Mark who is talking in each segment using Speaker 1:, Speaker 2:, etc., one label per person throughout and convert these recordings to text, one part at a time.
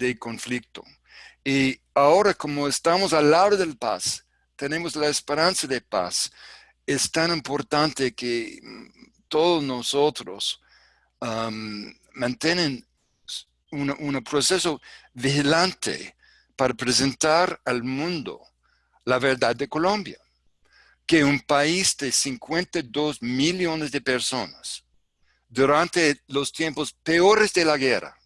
Speaker 1: de conflicto. Y ahora como estamos al lado del paz, tenemos la esperanza de paz, es tan importante que todos nosotros um, un, proceso vigilante para presentar al mundo la verdad de Colombia, que un país de 52 millones de personas, durante los tiempos peores de la guerra,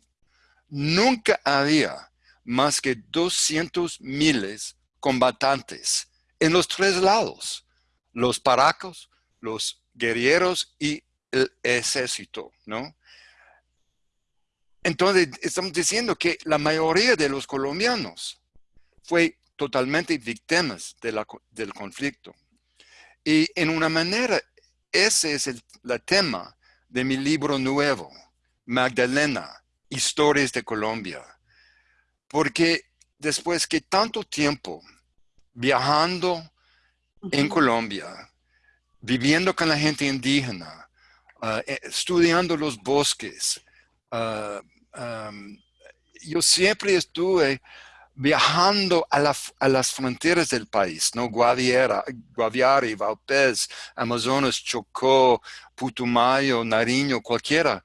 Speaker 1: nunca había más que 200 miles combatantes en los tres lados, los paracos, los guerreros y el ejército, ¿no? Entonces, estamos diciendo que la mayoría de los colombianos fue totalmente víctimas del conflicto. Y en una manera, ese es el tema de mi libro nuevo, Magdalena, Historias de Colombia. Porque después que tanto tiempo viajando en Colombia, viviendo con la gente indígena, ah, eh, estudiando los bosques, uh, yo siempre estuve viajando a, las fronteras del país, ¿no? Guaviare, Guaviare, Valpez, Amazonas, Chocó, Putumayo, Nariño, cualquiera.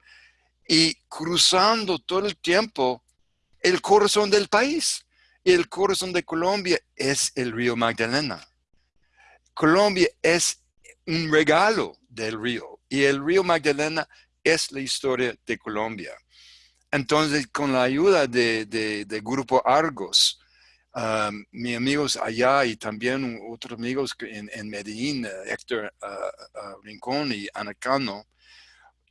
Speaker 1: Y cruzando todo el tiempo el corazón del país. El corazón de Colombia es el río Magdalena. Colombia es un regalo del río. Y el río Magdalena es la historia de Colombia. Entonces, con la ayuda de, Grupo Argos, um, mis amigos allá y también otros amigos en, Medellín, Héctor uh, uh, Rincón y Anacano,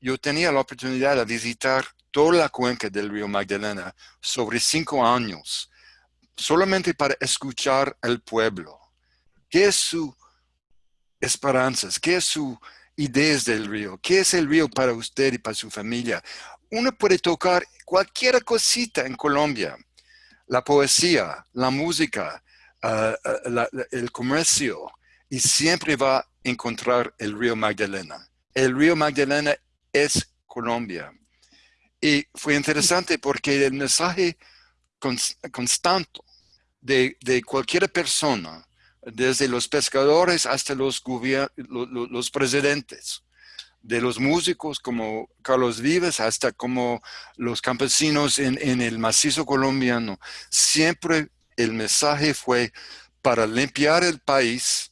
Speaker 1: yo tenía la oportunidad de visitar toda la cuenca del río Magdalena sobre cinco años, solamente para escuchar al pueblo. ¿Qué es su esperanzas? ¿Qué es su ideas del río? ¿Qué es el río para usted y para su familia? uno puede tocar cualquier cosita en Colombia. La poesía, la música, ah, ah, el comercio, y siempre va a encontrar el río Magdalena. El río Magdalena es Colombia. Y fue interesante porque el mensaje constante de, cualquier persona, desde los pescadores hasta los, los presidentes, de los músicos como Carlos Vives hasta como los campesinos en, el macizo colombiano. Siempre el mensaje fue, para limpiar el país,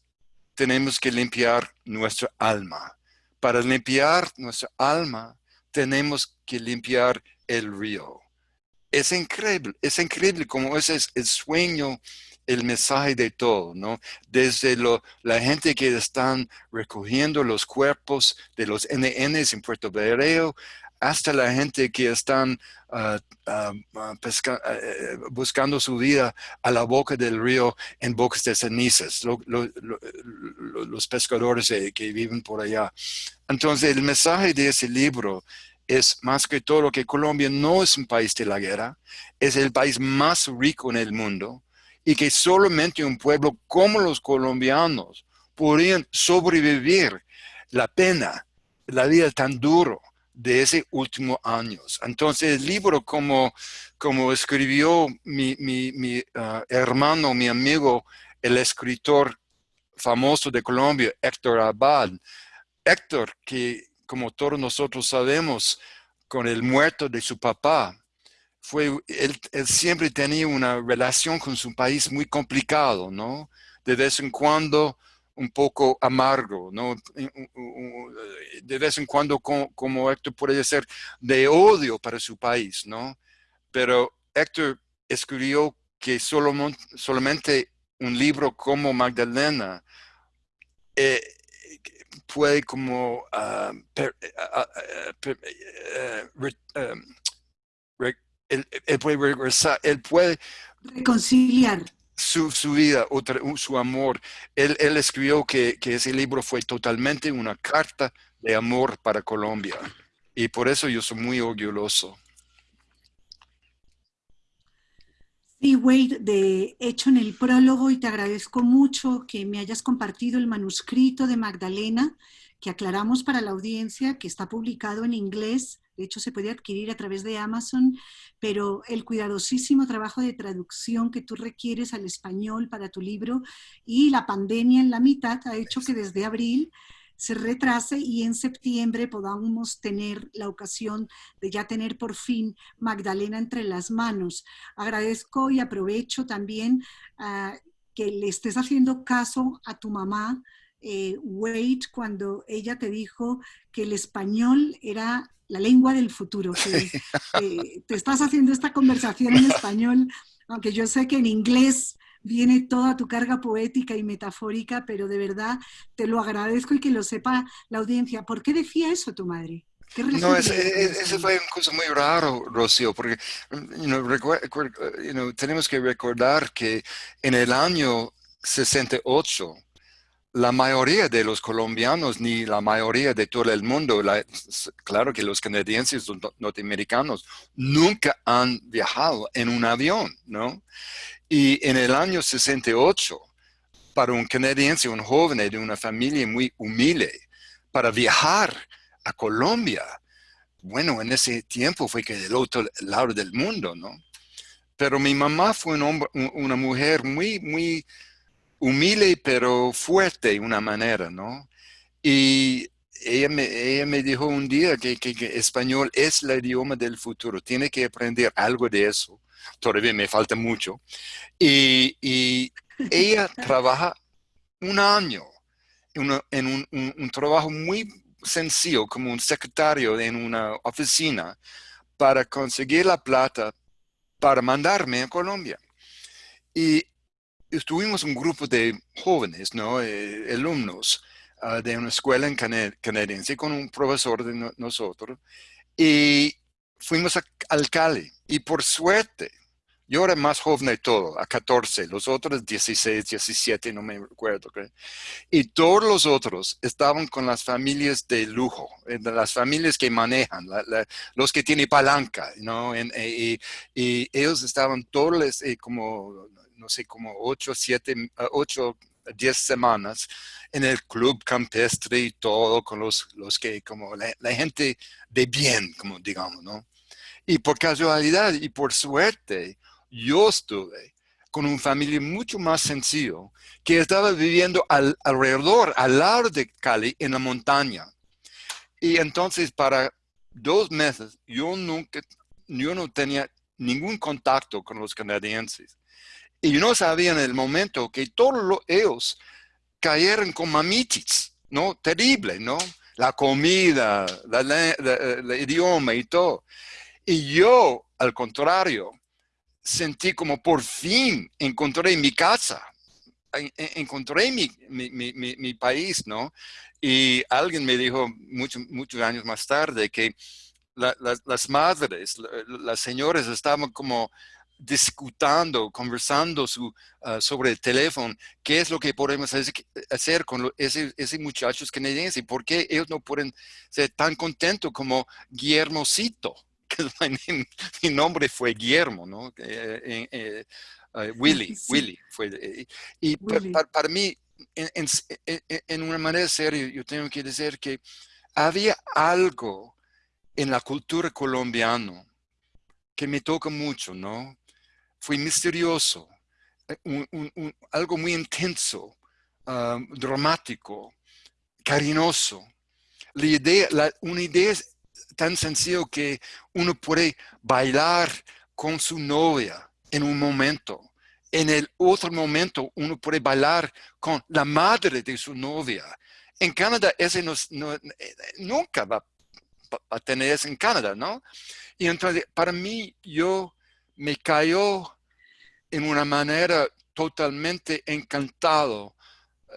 Speaker 1: tenemos que limpiar nuestra alma. Para limpiar nuestra alma, tenemos que limpiar el río. Es increíble, es increíble como ese es el sueño el mensaje de todo, ¿no? Desde la gente que están recogiendo los cuerpos de los NNs en Puerto Berreo, hasta la gente que están eh, buscando su vida a la boca del río en bocas de cenizas, los pescadores que viven por allá. Entonces, el mensaje de ese libro es más que todo que Colombia no es un país de la guerra, es el país más rico en el mundo, y que solamente un pueblo como los colombianos podrían sobrevivir la pena, la vida tan duro de ese último años. Entonces el libro como, como escribió mi, mi, uh, hermano, mi amigo, el escritor famoso de Colombia, Héctor Abad. Héctor, que como todos nosotros sabemos, con el muerto de su papá, fue, él, siempre tenía una relación con su país muy complicado, ¿no? De vez en cuando un poco amargo, ¿no? De vez en cuando, como, Héctor puede ser, de odio para su país, ¿no? Pero Héctor escribió que solo, solamente un libro como Magdalena eh, puede como él, puede regresar, él puede
Speaker 2: reconciliar
Speaker 1: su, su vida, otra, su amor. Él, él escribió que, que, ese libro fue totalmente una carta de amor para Colombia. Y por eso yo soy muy orgulloso.
Speaker 2: Sí, Wade, de hecho en el prólogo, y te agradezco mucho que me hayas compartido el manuscrito de Magdalena, que aclaramos para la audiencia que está publicado en inglés de hecho se puede adquirir a través de Amazon, pero el cuidadosísimo trabajo de traducción que tú requieres al español para tu libro y la pandemia en la mitad ha hecho que desde abril se retrase y en septiembre podamos tener la ocasión de ya tener por fin Magdalena entre las manos. Agradezco y aprovecho también uh, que le estés haciendo caso a tu mamá, eh, Wade, cuando ella te dijo que el español era la lengua del futuro, que eh, te estás haciendo esta conversación en español, aunque yo sé que en inglés viene toda tu carga poética y metafórica, pero de verdad te lo agradezco y que lo sepa la audiencia. ¿Por qué decía eso tu madre?
Speaker 1: No, ese, ese, fue una cosa muy raro, Rocío, porque tenemos que recordar que en el año 68, la mayoría de los colombianos, ni la mayoría de todo el mundo, claro que los canadienses norteamericanos nunca han viajado en un avión, ¿no? Y en el año 68, para un canadiense, un joven de una familia muy humilde, para viajar a Colombia, bueno, en ese tiempo fue que del otro lado del mundo, ¿no? Pero mi mamá fue una mujer muy, muy humilde, pero fuerte de una manera, ¿no? Y ella me, ella me dijo un día que, que, que, español es el idioma del futuro, tiene que aprender algo de eso todavía me falta mucho. Y, y ella trabaja un año en, un, un, trabajo muy sencillo como un secretario en una oficina para conseguir la plata para mandarme a Colombia. Y estuvimos un grupo de jóvenes, ¿no? Eh, alumnos uh, de una escuela en canadiense con un profesor de no, nosotros y fuimos a, al Cali y por suerte yo era más joven de todo, a 14, los otros 16, 17, no me recuerdo. Y todos los otros estaban con las familias de lujo, eh, las familias que manejan, los que tienen palanca, ¿no? Eh, y, ellos estaban todos eh, como, no sé, como 8, 7, 8, 10 semanas en el club campestre y todo, con los, los que, como la, gente de bien, como digamos, ¿no? Y por casualidad y por suerte, yo estuve con una familia mucho más sencillo que estaba viviendo alrededor, al lado de Cali, en la montaña. Y entonces para dos meses yo nunca, yo no tenía ningún contacto con los canadienses. Y no sabía en el momento que todos ellos cayeron con mamitis, ¿no? Terrible, ¿no? La comida, el idioma y todo. Y yo, al contrario, sentí como por fin encontré mi casa, encontré mi, mi, mi, mi país, ¿no? Y alguien me dijo mucho, muchos años más tarde que la, las madres, las señoras estaban como discutiendo, conversando su, uh, sobre el teléfono, qué es lo que podemos hacer con ese, ese muchachos canadienses, por qué ellos no pueden ser tan contentos como Guillermocito, mi nombre fue Guillermo, ¿no? Eh, eh, eh, Willy, Willy. Fue, y Para, mí, en, una manera seria, yo tengo que decir que había algo en la cultura colombiana que me toca mucho, ¿no? Fue misterioso, algo muy intenso, dramático, cariñoso. Una idea tan sencillo que uno puede bailar con su novia en un momento. En el otro momento uno puede bailar con la madre de su novia. En Canadá ese no, nunca va a tener eso en Canadá, ¿no? Y entonces para mí yo me cayó en una manera totalmente encantado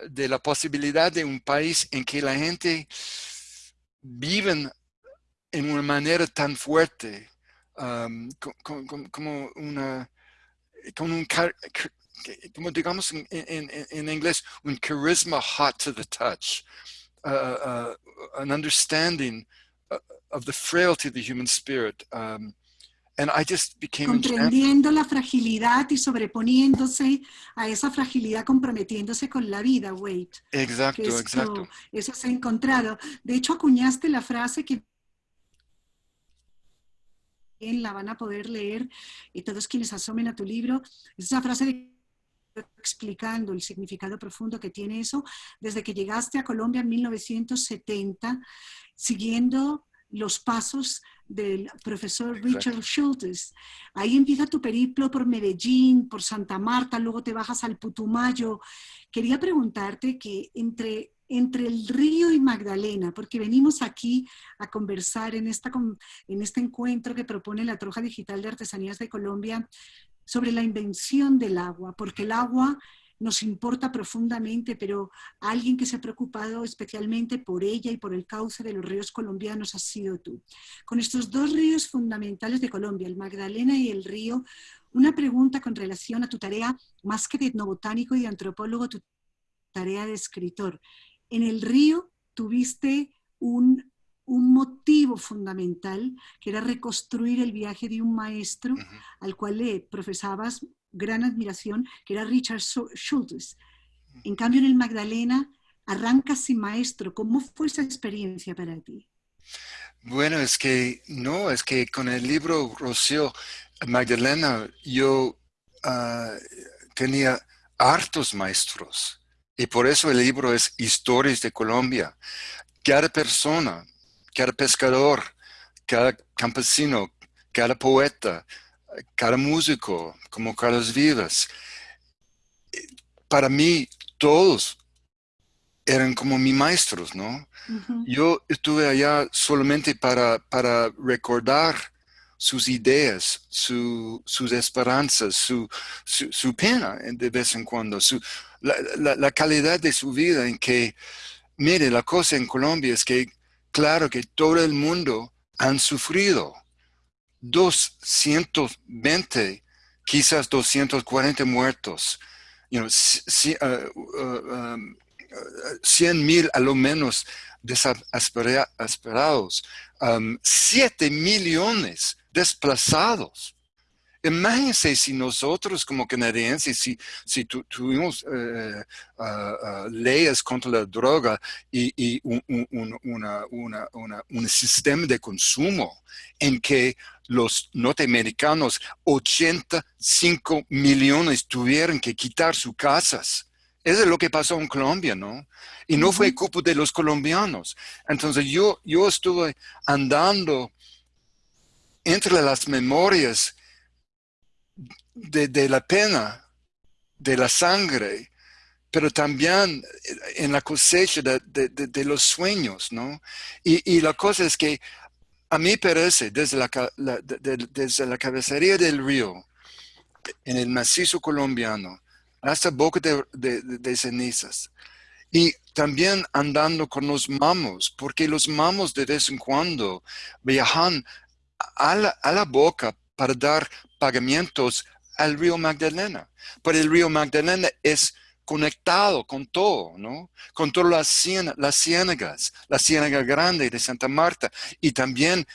Speaker 1: de la posibilidad de un país en que la gente vive en una manera tan fuerte, um, como una, con un, como digamos en, en, en, inglés, un charisma hot to the touch, uh, uh, an understanding uh, of the frailty of the human spirit. Um, and I just became
Speaker 2: comprendiendo la fragilidad y sobreponiéndose a esa fragilidad, comprometiéndose con la vida, Wade.
Speaker 1: Exacto, exacto.
Speaker 2: Eso se ha encontrado. De hecho, acuñaste la frase que la van a poder leer y todos quienes asomen a tu libro. Esa frase de explicando el significado profundo que tiene eso, desde que llegaste a Colombia en 1970, siguiendo los pasos del profesor Richard Schultes. Ahí empieza tu periplo por Medellín, por Santa Marta, luego te bajas al Putumayo. Quería preguntarte que entre, entre el río y Magdalena, porque venimos aquí a conversar en, esta, en este encuentro que propone la Troja Digital de Artesanías de Colombia sobre la invención del agua, porque el agua nos importa profundamente, pero alguien que se ha preocupado especialmente por ella y por el cauce de los ríos colombianos has sido tú. Con estos dos ríos fundamentales de Colombia, el Magdalena y el río, una pregunta con relación a tu tarea, más que de etnobotánico y de antropólogo, tu tarea de escritor. En el río tuviste un, motivo fundamental, que era reconstruir el viaje de un maestro al cual le profesabas gran admiración, que era Richard Schultes. En cambio, en el Magdalena, arrancas sin maestro. ¿Cómo fue esa experiencia para ti?
Speaker 1: Bueno, es que no, es que con el libro Rocío Magdalena yo ah, tenía hartos maestros y por eso el libro es Historias de Colombia. Cada persona, cada pescador, cada campesino, cada poeta, cada músico, como Carlos Vivas, para mí todos eran como mis maestros, ¿no? Yo estuve allá solamente para, para recordar sus ideas, sus esperanzas, su, su, pena de vez en cuando, su, la, la, calidad de su vida en que, mire, la cosa en Colombia es que, claro que todo el mundo han sufrido, 220, quizás 240 muertos, you know, 100 uh, um, mil a lo menos desesperados, 7 um, millones desplazados. Imagínense si nosotros como canadienses, si, si tuvimos eh, leyes contra la droga y, un, un, sistema de consumo en que los norteamericanos, 85 millones tuvieron que quitar sus casas. Eso es lo que pasó en Colombia, ¿no? Y no fue culpa de los colombianos. Entonces yo, yo estuve andando entre las memorias de, la pena, de la sangre, pero también en la cosecha de, los sueños, ¿no? Y, la cosa es que a mí parece, desde la, desde la cabecería del río, en el macizo colombiano, hasta boca de, cenizas, y también andando con los mamos, porque los mamos de vez en cuando viajan a la, a la boca para dar pagamentos al río Magdalena. Pero el río Magdalena es conectado con todo, ¿no? Con todas las, las ciénagas, la ciénaga grande de Santa Marta y también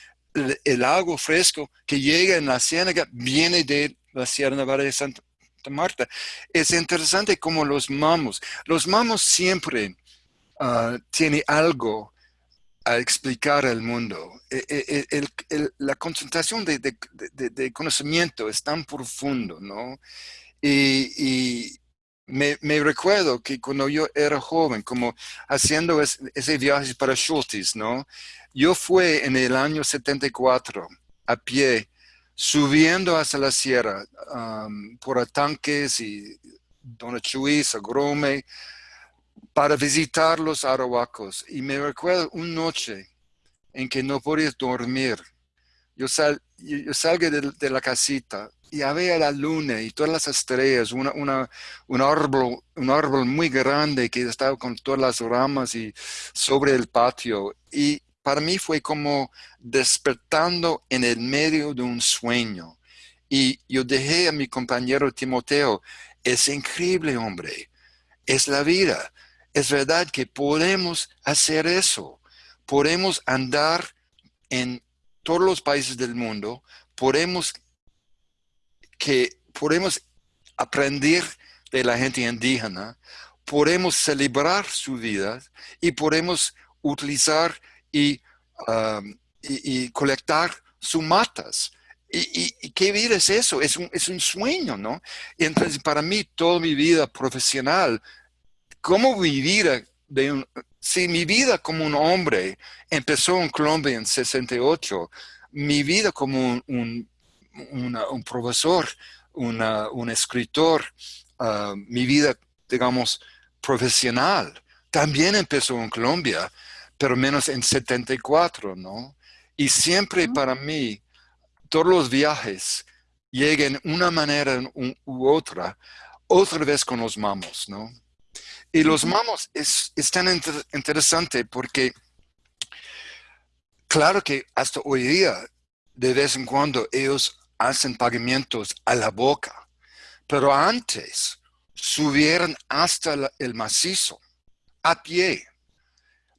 Speaker 1: el, agua fresco que llega en la ciénaga viene de la ciénaga de Santa Marta. Es interesante como los mamos, los mamos siempre uh, tienen algo a explicar al mundo. E, e, e, la concentración de, conocimiento es tan profundo, ¿no? Y, me, recuerdo que cuando yo era joven, como haciendo ese viaje para Schultes, ¿no? Yo fui en el año 74 a pie, subiendo hacia la sierra, um, por Atanques y Donachuis, Agrome, para visitar los arahuacos. Y me recuerdo una noche en que no podía dormir. Yo, sal, salgo de, la casita y había la luna y todas las estrellas, una, una, un, árbol, un árbol muy grande que estaba con todas las ramas y sobre el patio. Y para mí fue como despertando en el medio de un sueño. Y yo dejé a mi compañero Timoteo, es increíble, hombre, es la vida es verdad que podemos hacer eso. Podemos andar en todos los países del mundo, podemos, que, podemos aprender de la gente indígena, podemos celebrar su vida y podemos utilizar y, um, y, colectar sus matas. ¿Y, qué vida es eso? Es un, es un sueño, ¿no? Y entonces para mí, toda mi vida profesional, ¿cómo vivir de un, si mi vida como un hombre empezó en Colombia en 68, mi vida como un, un, profesor, un escritor, ah, mi vida, digamos, profesional, también empezó en Colombia, pero menos en 74, ¿no? Y siempre para mí, todos los viajes lleguen una manera u otra, otra vez con los mamos, ¿no? Y los mamos es, tan interesante porque, claro que hasta hoy día, de vez en cuando, ellos hacen pagamentos a la boca, pero antes subieron hasta el macizo, a pie,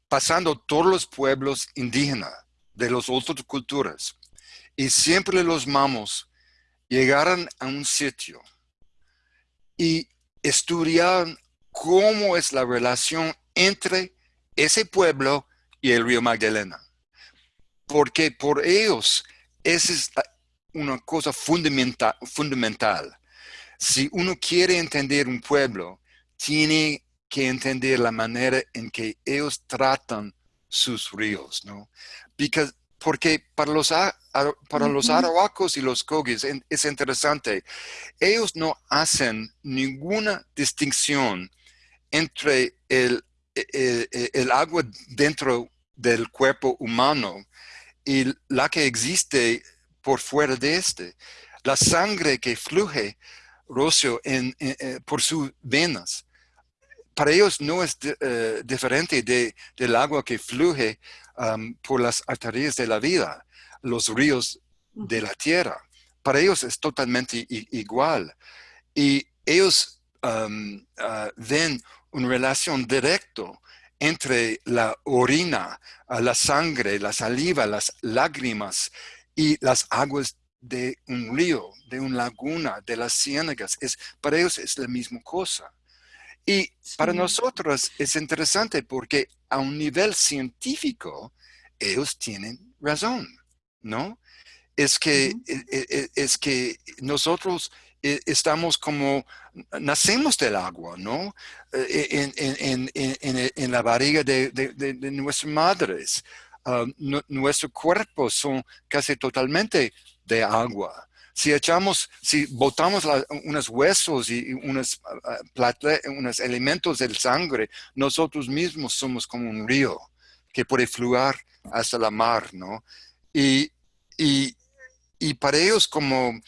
Speaker 1: pasando todos los pueblos indígenas de las otras culturas. Y siempre los mamos llegaron a un sitio y estudiaron cómo es la relación entre ese pueblo y el río Magdalena. Porque por ellos esa es una cosa fundamental, fundamental. Si uno quiere entender un pueblo, tiene que entender la manera en que ellos tratan sus ríos, ¿no? porque para los, para los arahuacos y los cogis es interesante, ellos no hacen ninguna distinción entre el, e, e, e, el, agua dentro del cuerpo humano y la que existe por fuera de este. La sangre que fluye, Rocio, en, por sus venas. Para ellos no es eh, diferente de, del agua que fluye um, por las arterias de la vida, los ríos de la tierra. Para ellos es totalmente igual. Y ellos um, uh, ven una relación directa entre la orina, la sangre, la saliva, las lágrimas y las aguas de un río, de una laguna, de las ciénagas. Es, para ellos es la misma cosa. Y para nosotros es interesante porque a un nivel científico ellos tienen razón, ¿no? Es que, e, e, e, es que nosotros estamos como, nacemos del agua, ¿no? E, en, la barriga de, nuestras madres. Ah, nuestros cuerpos son casi totalmente de agua. Si echamos, si botamos unos huesos y unos, ah, ah, unos elementos del sangre, nosotros mismos somos como un río que puede fluir hasta la mar, ¿no? Y, y, y para ellos como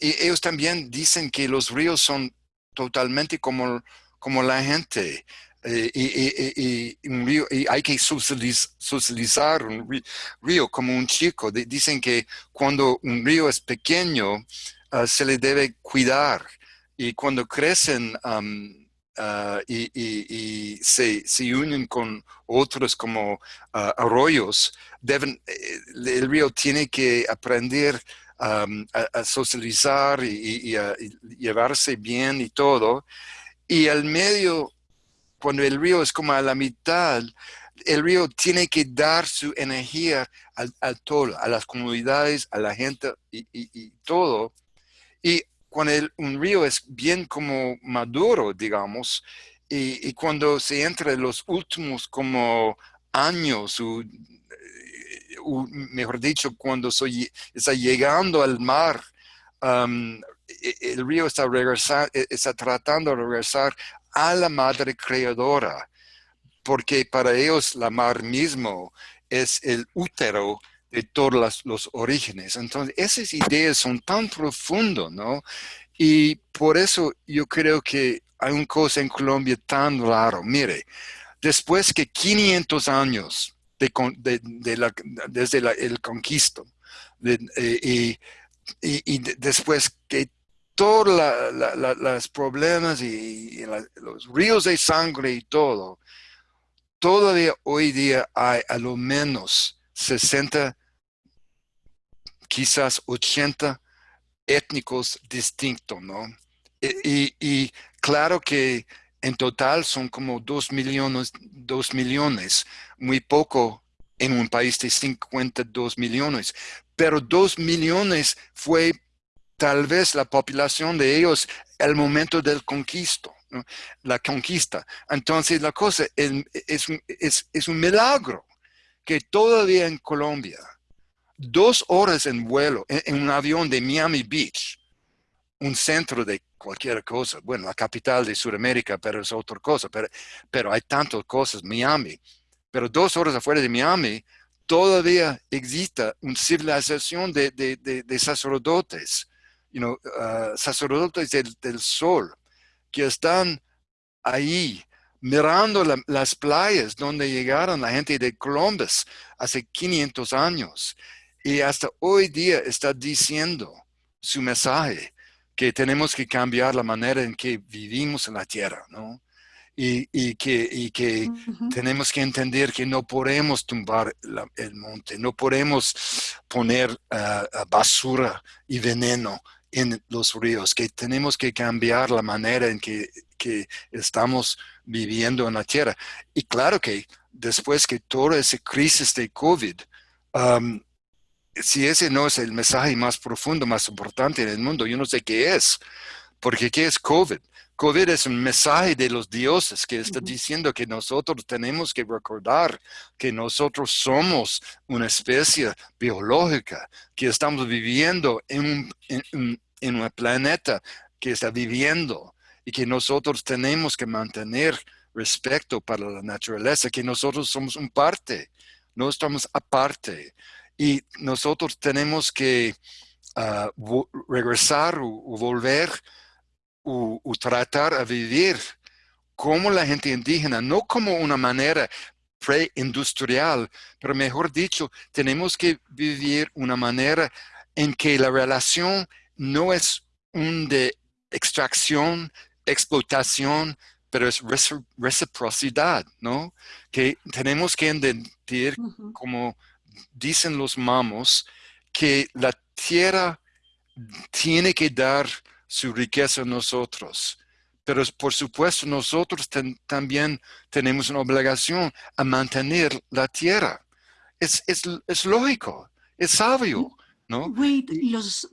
Speaker 1: ellos también dicen que los ríos son totalmente como, como la gente. Eh, y, hay que socializar un río como un chico. dicen que cuando un río es pequeño, ah, se le debe cuidar. Y cuando crecen ah, y, se, unen con otros como ah, arroyos, deben, eh, el río tiene que aprender a, socializar y, a, llevarse bien y todo. Y al medio, cuando el río es como a la mitad, el río tiene que dar su energía al, todo, a las comunidades, a la gente y, todo. Y cuando un río es bien como maduro, digamos, y, cuando se entra en los últimos como años, su, mejor dicho, cuando está llegando al mar, um, e, el río está, e, está tratando de regresar a la madre creadora, porque para ellos la mar mismo es el útero de todos los, orígenes. Entonces, esas ideas son tan profundas, ¿no? Y por eso yo creo que hay una cosa en Colombia tan raro. Mire, después que 500 años de, la, desde el conquisto. Eh, y, después que todos los problemas y, los ríos de sangre y todo, todavía hoy día hay a lo menos 60, quizás 80 étnicos distintos, ¿no? Y, y, claro que en total son como dos millones, dos millones, muy poco en un país de 52 millones. pero dos millones fue tal vez la población de ellos el momento del conquisto, la conquista. Entonces la cosa es, es, un milagro que todavía en Colombia, dos horas en vuelo, en, un avión de Miami Beach, un centro de cualquier cosa, bueno, la capital de Sudamérica, pero es otra cosa, pero, pero hay tantas cosas, Miami, pero dos horas afuera de Miami, todavía existe una civilización de, de sacerdotes you know, uh, sacerdotes del, sol que están ahí mirando las playas donde llegaron la gente de Columbus hace 500 años. Y hasta hoy día está diciendo su mensaje que tenemos que cambiar la manera en que vivimos en la tierra, ¿no? Y, que, y que tenemos que entender que no podemos tumbar el monte, no podemos poner uh, basura y veneno en los ríos, que tenemos que cambiar la manera en que, estamos viviendo en la tierra. Y claro que después que toda esa crisis de COVID, um, si ese no es el mensaje más profundo, más importante en el mundo, yo no sé qué es, porque ¿qué es COVID? COVID es un mensaje de los dioses que está diciendo que nosotros tenemos que recordar que nosotros somos una especie biológica, que estamos viviendo en un, en, planeta que está viviendo y que nosotros tenemos que mantener respeto para la naturaleza, que nosotros somos un parte, no estamos aparte. Y nosotros tenemos que ah, regresar o volver o, tratar a vivir como la gente indígena, no como una manera preindustrial, pero mejor dicho, tenemos que vivir una manera en que la relación no es un de extracción, explotación, pero es reciprocidad, ¿no? Que tenemos que entender, como dicen los mamos, que la tierra tiene que dar su riqueza a nosotros. Pero por supuesto nosotros también tenemos una obligación a mantener la tierra. Es, es, lógico, es sabio, ¿no?
Speaker 2: Wait, los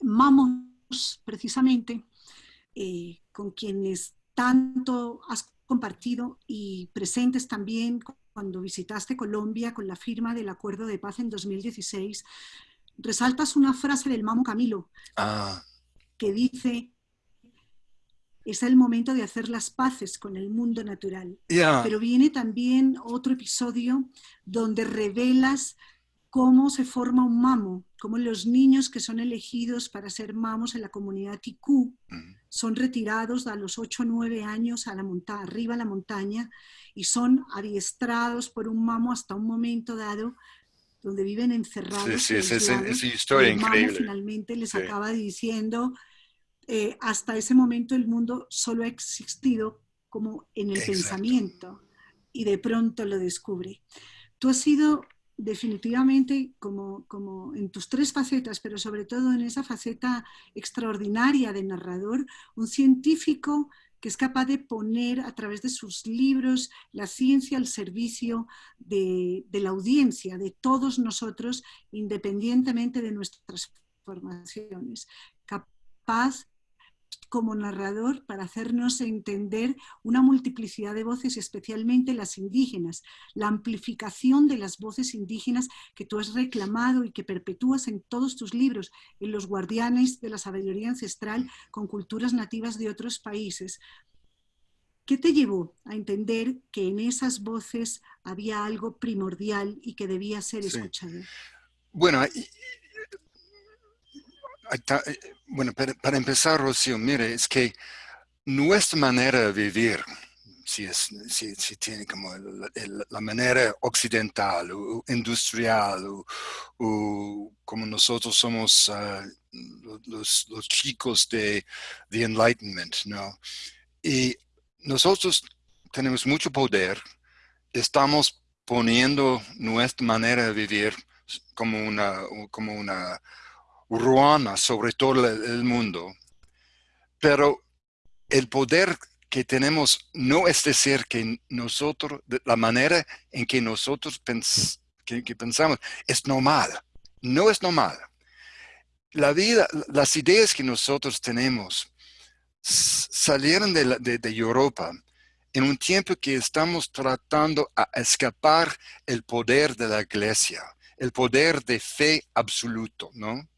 Speaker 2: mamos precisamente eh, con quienes tanto has compartido y presentes también cuando visitaste Colombia con la firma del Acuerdo de Paz en 2016, resaltas una frase del Mamo Camilo. Ah que dice, es el momento de hacer las paces con el mundo natural. Pero viene también otro episodio donde revelas cómo se forma un mamo, cómo los niños que son elegidos para ser mamos en la comunidad Ticú son retirados a los 8 o 9 años a la montaña, arriba a la montaña y son adiestrados por un mamo hasta un momento dado donde viven encerrados.
Speaker 1: Sí, sí, es, historia increíble.
Speaker 2: finalmente les acaba diciendo, eh, hasta ese momento el mundo solo ha existido como en el pensamiento y de pronto lo descubre. Tú has sido definitivamente como, como en tus tres facetas, pero sobre todo en esa faceta extraordinaria de narrador, un científico que es capaz de poner a través de sus libros la ciencia al servicio de, la audiencia, de todos nosotros, independientemente de nuestras formaciones. Capaz como narrador para hacernos entender una multiplicidad de voces, especialmente las indígenas, la amplificación de las voces indígenas que tú has reclamado y que perpetúas en todos tus libros, en los guardianes de la sabiduría ancestral con culturas nativas de otros países. ¿Qué te llevó a entender que en esas voces había algo primordial y que debía ser escuchado?
Speaker 1: Bueno, eh, bueno, para, empezar, Rocío, mire, es que nuestra manera de vivir, si, es, si, tiene como la manera occidental o industrial o, como nosotros somos ah, los, los, chicos de the Enlightenment, ¿no? Y nosotros tenemos mucho poder, estamos poniendo nuestra manera de vivir como una, como una ruana sobre todo el mundo, pero el poder que tenemos no es decir que nosotros, la manera en que nosotros que, pensamos es normal, no es normal. La vida, las ideas que nosotros tenemos salieron de, Europa en un tiempo que estamos tratando a escapar el poder de la iglesia, el poder de fe absoluto, ¿no?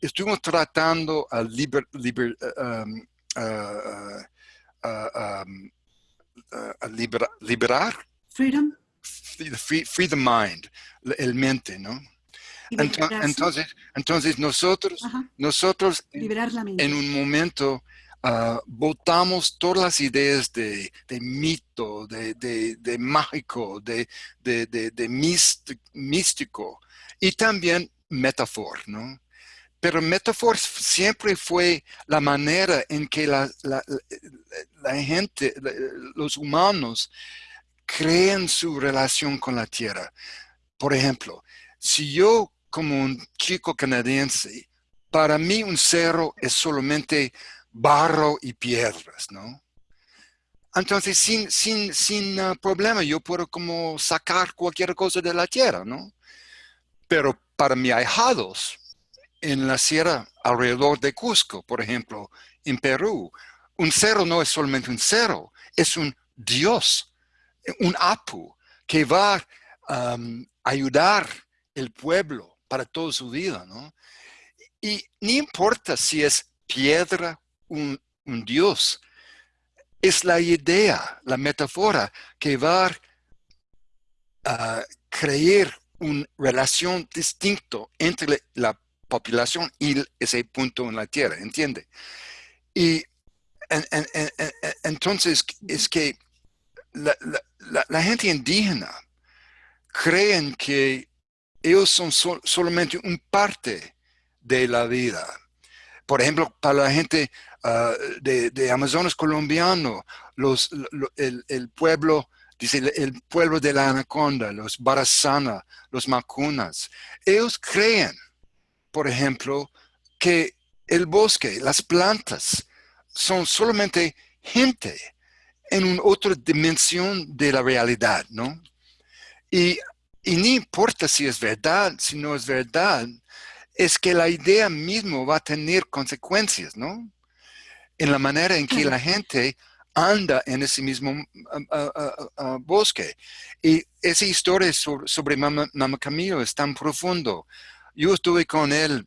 Speaker 1: Estuvimos tratando a, liber, um, liberar.
Speaker 2: Freedom.
Speaker 1: Free, the mind, el mente, ¿no? Entonces, entonces nosotros, nosotros en un momento uh, votamos todas las ideas de, mito, de, mágico, de, de, místico y también metáfora, ¿no? Pero metáfora siempre fue la manera en que la, gente, los humanos, creen su relación con la tierra. Por ejemplo, si yo como un chico canadiense, para mí un cerro es solamente barro y piedras, ¿no? Entonces, sin, sin, sin uh, problema, yo puedo como sacar cualquier cosa de la tierra, ¿no? Pero para mis ahijados, en la sierra alrededor de Cusco, por ejemplo, en Perú, un cerro no es solamente un cerro, es un Dios, un Apu, que va a ayudar el pueblo para toda su vida, ¿no? Y no importa si es piedra, un, un Dios, es la idea, la metáfora que va a crear una relación distinta entre la población y ese punto en la tierra, ¿entiende? Y entonces es que la, gente indígena creen que ellos son solamente un parte de la vida. Por ejemplo, para la gente ah, de, Amazonas colombiano, los, el, pueblo, dice el pueblo de la anaconda, los Barasana, los Macunas, ellos creen por ejemplo, que el bosque, las plantas, son solamente gente en una otra dimensión de la realidad, ¿no? Y, y no importa si es verdad, si no es verdad, es que la idea misma va a tener consecuencias, ¿no? En la manera en que la gente anda en ese mismo bosque. Y esa historia sobre, sobre Mama, Camilo es tan profundo yo estuve con él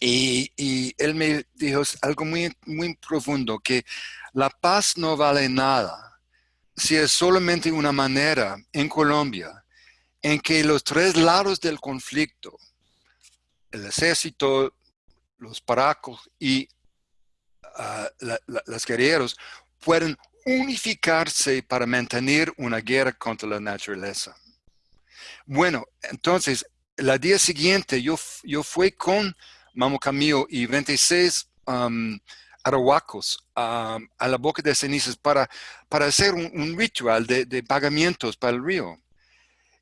Speaker 1: y, él me dijo algo muy, muy profundo, que la paz no vale nada si es solamente una manera en Colombia en que los tres lados del conflicto, el ejército, los paracos y uh, los guerreros, pueden unificarse para mantener una guerra contra la naturaleza. Bueno, entonces la día siguiente yo, yo fui con Mamo Camilo y 26 um, arahuacos a la boca de cenizas para, para hacer un, ritual de, pagamientos para el río.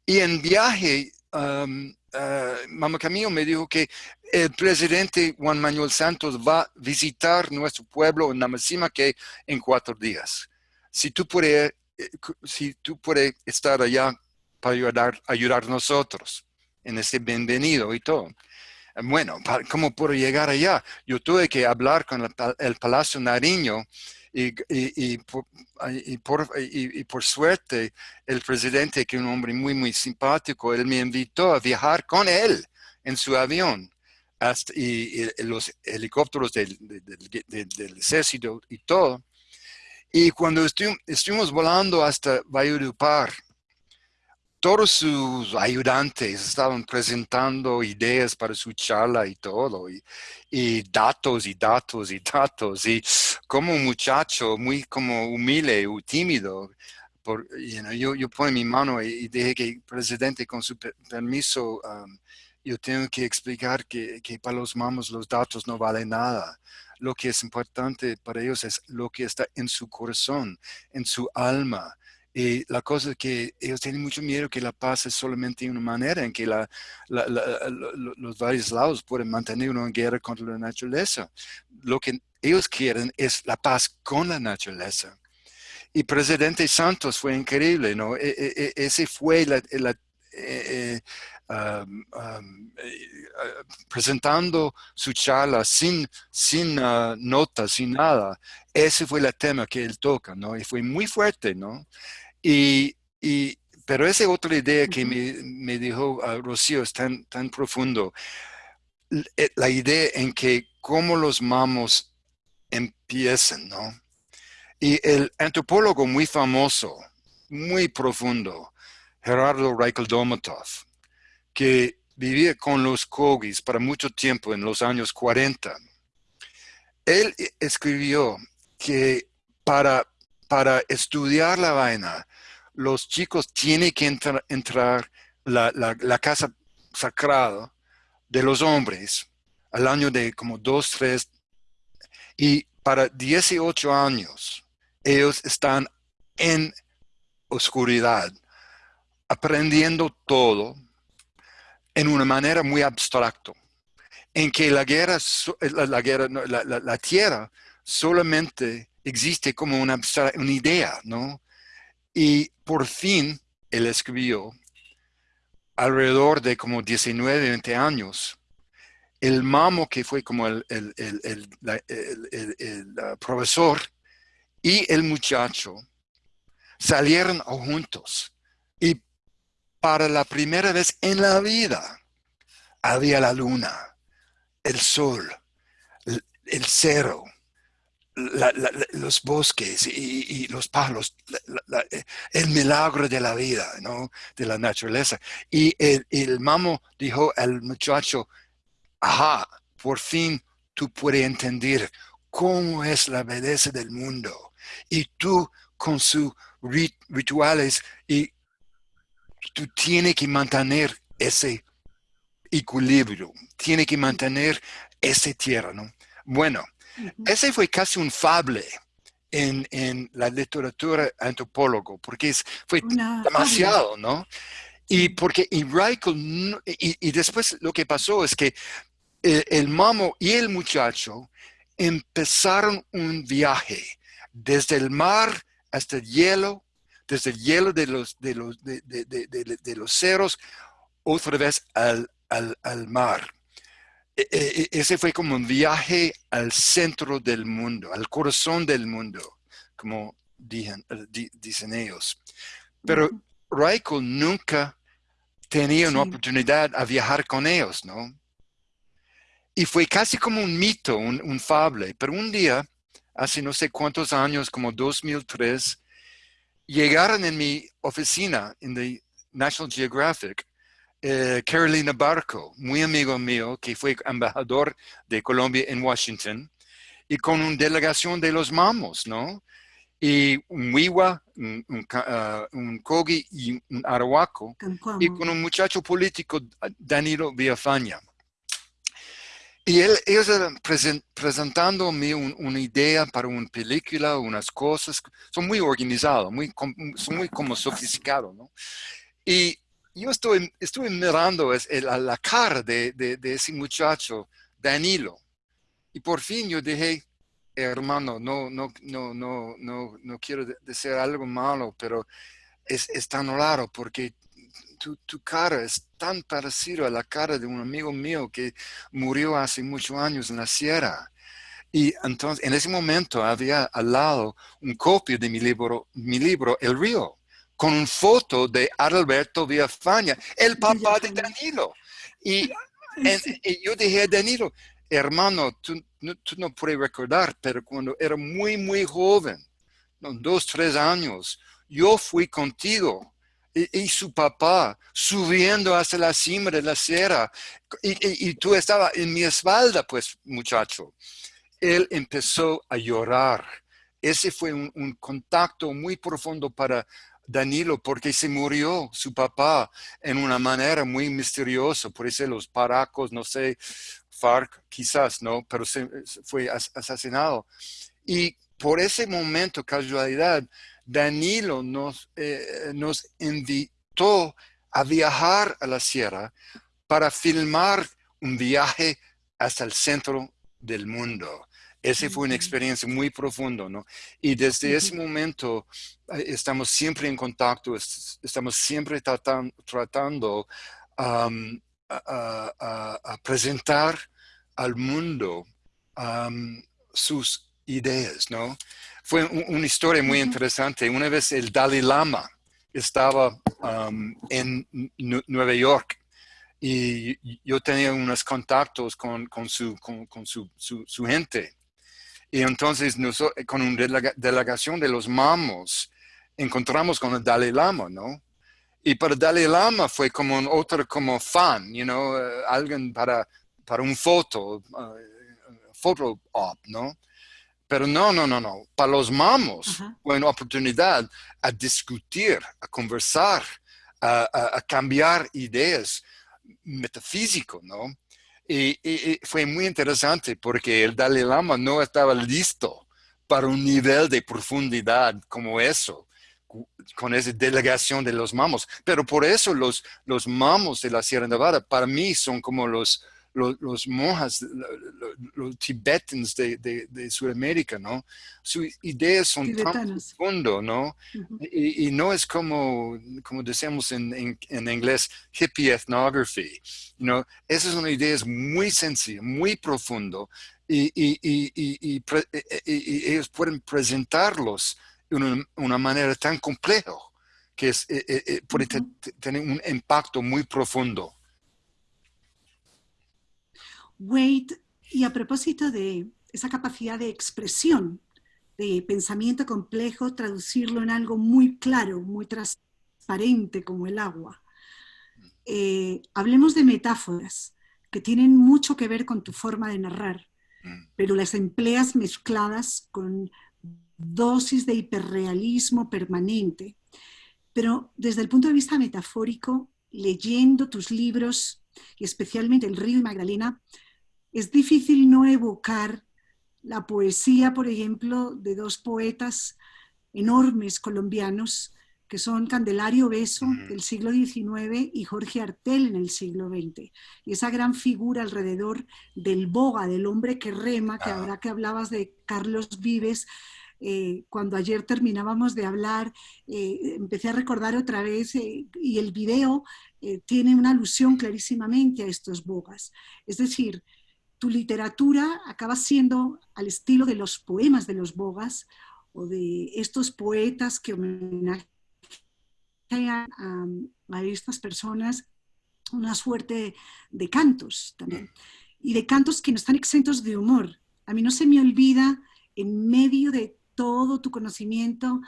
Speaker 1: Y en viaje, um, Mamo Camilo me dijo que el presidente Juan Manuel Santos va a visitar nuestro pueblo en Namasima que en cuatro días. Si tú puedes, eh, si tú puedes estar allá para ayudar, ayudar nosotros en ese bienvenido y todo. Bueno, ¿cómo puedo llegar allá? Yo tuve que hablar con el, Palacio Nariño y, y, por, y, por, suerte el presidente, que es un hombre muy, muy simpático, él me invitó a viajar con él en su avión hasta, y, los helicópteros del, del, ejército y todo. Y cuando estuvimos volando hasta Valledupar, todos sus ayudantes estaban presentando ideas para su charla y todo, y, datos y datos y datos, y como un muchacho muy como humilde y tímido, por, yo, yo pongo mi mano y, dije que presidente, con su permiso, um, yo tengo que explicar que, que para los mamos los datos no valen nada. Lo que es importante para ellos es lo que está en su corazón, en su alma, y la cosa es que ellos tienen mucho miedo que la paz es solamente una manera en que la, los varios lados pueden mantener una guerra contra la naturaleza. Lo que ellos quieren es la paz con la naturaleza. Y presidente Santos fue increíble, ¿no? E, e, e, ese fue eh, um, um, presentando su charla sin, sin uh, notas, sin nada. Ese fue el tema que él toca, ¿no? Y fue muy fuerte, ¿no? Y, y pero esa otra idea que me, me dijo uh, Rocío es tan, tan profundo. Eh, la idea en que cómo los mamos empiezan, ¿no? Y el antropólogo muy famoso, muy profundo, Gerardo Reichel Domatov, que vivía con los Kogis para mucho tiempo en los años 40, él escribió que para, para estudiar la vaina, los chicos tienen que entrar la, la, casa sagrada de los hombres al año de como dos, tres, y para 18 años ellos están en oscuridad, aprendiendo todo en una manera muy abstracta, en que la guerra, la, guerra, la, tierra solamente existe como una, una idea, ¿no? Y por fin él escribió, alrededor de como 19, 20 años, el mamo que fue como el, profesor y el muchacho salieron juntos. Y para la primera vez en la vida había la luna, el sol, el, cero, los bosques y, los palos, el milagro de la vida, ¿no? de la naturaleza. Y el, el mamo dijo al muchacho, ajá, por fin tú puedes entender cómo es la belleza del mundo. Y tú con sus rituales y tú tienes que mantener ese equilibrio, tienes que mantener esa tierra, ¿no? Bueno, ese fue casi un fable en, la literatura antropólogo, porque fue demasiado, ¿no? Y porque y, y, después lo que pasó es que el, el, mamo y el muchacho empezaron un viaje desde el mar hasta el hielo, desde el hielo de los, de los, de, de, los ceros, otra vez al, al, al mar. E, e, e, ese fue como un viaje al centro del mundo, al corazón del mundo, como dicen, dicen ellos. Pero Raiko nunca tenía una oportunidad a viajar con ellos, ¿no? Y fue casi como un mito, un, un, fable. Pero un día, hace no sé cuántos años, como 2003, llegaron en mi oficina, en the National Geographic, eh, Carolina Barco, muy amigo mío, que fue embajador de Colombia en Washington, y con una delegación de los mamos, ¿no? Y un Wiwa, un, un, uh, Kogi y un Arahuaco, y con un muchacho político, Danilo Villafaña. Y él, ellos present, presentándome una idea para una película, unas cosas, son muy organizados, muy, son muy como sofisticados, ¿no? Y yo estoy, estuve mirando la, cara de, ese muchacho, Danilo, y por fin yo dije, hermano, no, no, no, no, no, no quiero decir algo malo, pero es, es tan raro porque tu, tu, cara es tan parecida a la cara de un amigo mío que murió hace muchos años en la sierra. Y entonces, en ese momento había al lado un copia de mi libro, mi libro El Río con una foto de Adalberto Villafaña, el papá de Danilo. Y, yo dije a Danilo, hermano, tú, no puedes recordar, pero cuando era muy, muy joven, dos, tres años, yo fui contigo y, su papá subiendo hasta la cima de la sierra y, y, tú estabas en mi espalda, pues muchacho. Él empezó a llorar. Ese fue un contacto muy profundo para Danilo porque se murió su papá en una manera muy misteriosa, por eso los paracos, no sé, FARC quizás, ¿no? Pero se, fue asesinado. Y por ese momento, casualidad, Danilo nos, eh, nos invitó a viajar a la sierra para filmar un viaje hasta el centro del mundo. Esa fue una experiencia muy profunda, ¿no? Y desde ese momento eh, estamos siempre en contacto, estamos siempre tratando, tratando a, presentar al mundo sus ideas, ¿no? Fue una historia muy interesante. Una vez el Dalai Lama estaba en Nueva York y yo tenía unos contactos con, con, su, con, su, su, gente. Y entonces con una delegación de los mamos encontramos con el Dalai Lama, ¿no? Y para Dalai Lama fue como un otro como fan, you know, eh, alguien para, para un foto, uh, photo op, ¿no? Pero no, no, no, no. Para los mamos fue una oportunidad a discutir, a conversar, a, a cambiar ideas metafísico, ¿no? Y, fue muy interesante porque el Dalai Lama no estaba listo para un nivel de profundidad como eso, con esa delegación de los mamos. Pero por eso los, los mamos de la Sierra Nevada para mí son como los, los, monjas, los, tibetanos de, de, Sudamérica, ¿no? Sus ideas son tan profundas, ¿no? y, no es como, como decimos en, en, inglés, hippie ethnography, ¿no? Esas son ideas muy sencillas, muy profundo y, y, ellos pueden presentarlos de una, manera tan compleja que es, eh, eh, eh, puede tener un impacto muy profundo.
Speaker 2: Wade, y a propósito de esa capacidad de expresión, de pensamiento complejo, traducirlo en algo muy claro, muy transparente como el agua. Eh, hablemos de metáforas que tienen mucho que ver con tu forma de narrar, mm. pero las empleas mezcladas con dosis de hiperrealismo permanente. Pero desde el punto de vista metafórico, leyendo tus libros, y especialmente El río y Magdalena, es difícil no evocar la poesía, por ejemplo, de dos poetas enormes colombianos, que son Candelario Beso del siglo XIX y Jorge Artel en el siglo XX. Y esa gran figura alrededor del boga, del hombre que rema, que ahora que hablabas de Carlos Vives, eh, cuando ayer terminábamos de hablar, eh, empecé a recordar otra vez, eh, y el video tiene una alusión clarísimamente a estos bogas. Es decir, tu literatura acaba siendo al estilo de los poemas de los bogas o de estos poetas que homenajean a, estas personas una suerte de cantos también. Y de cantos que no están exentos de humor. A mí no se me olvida, en medio de todo tu conocimiento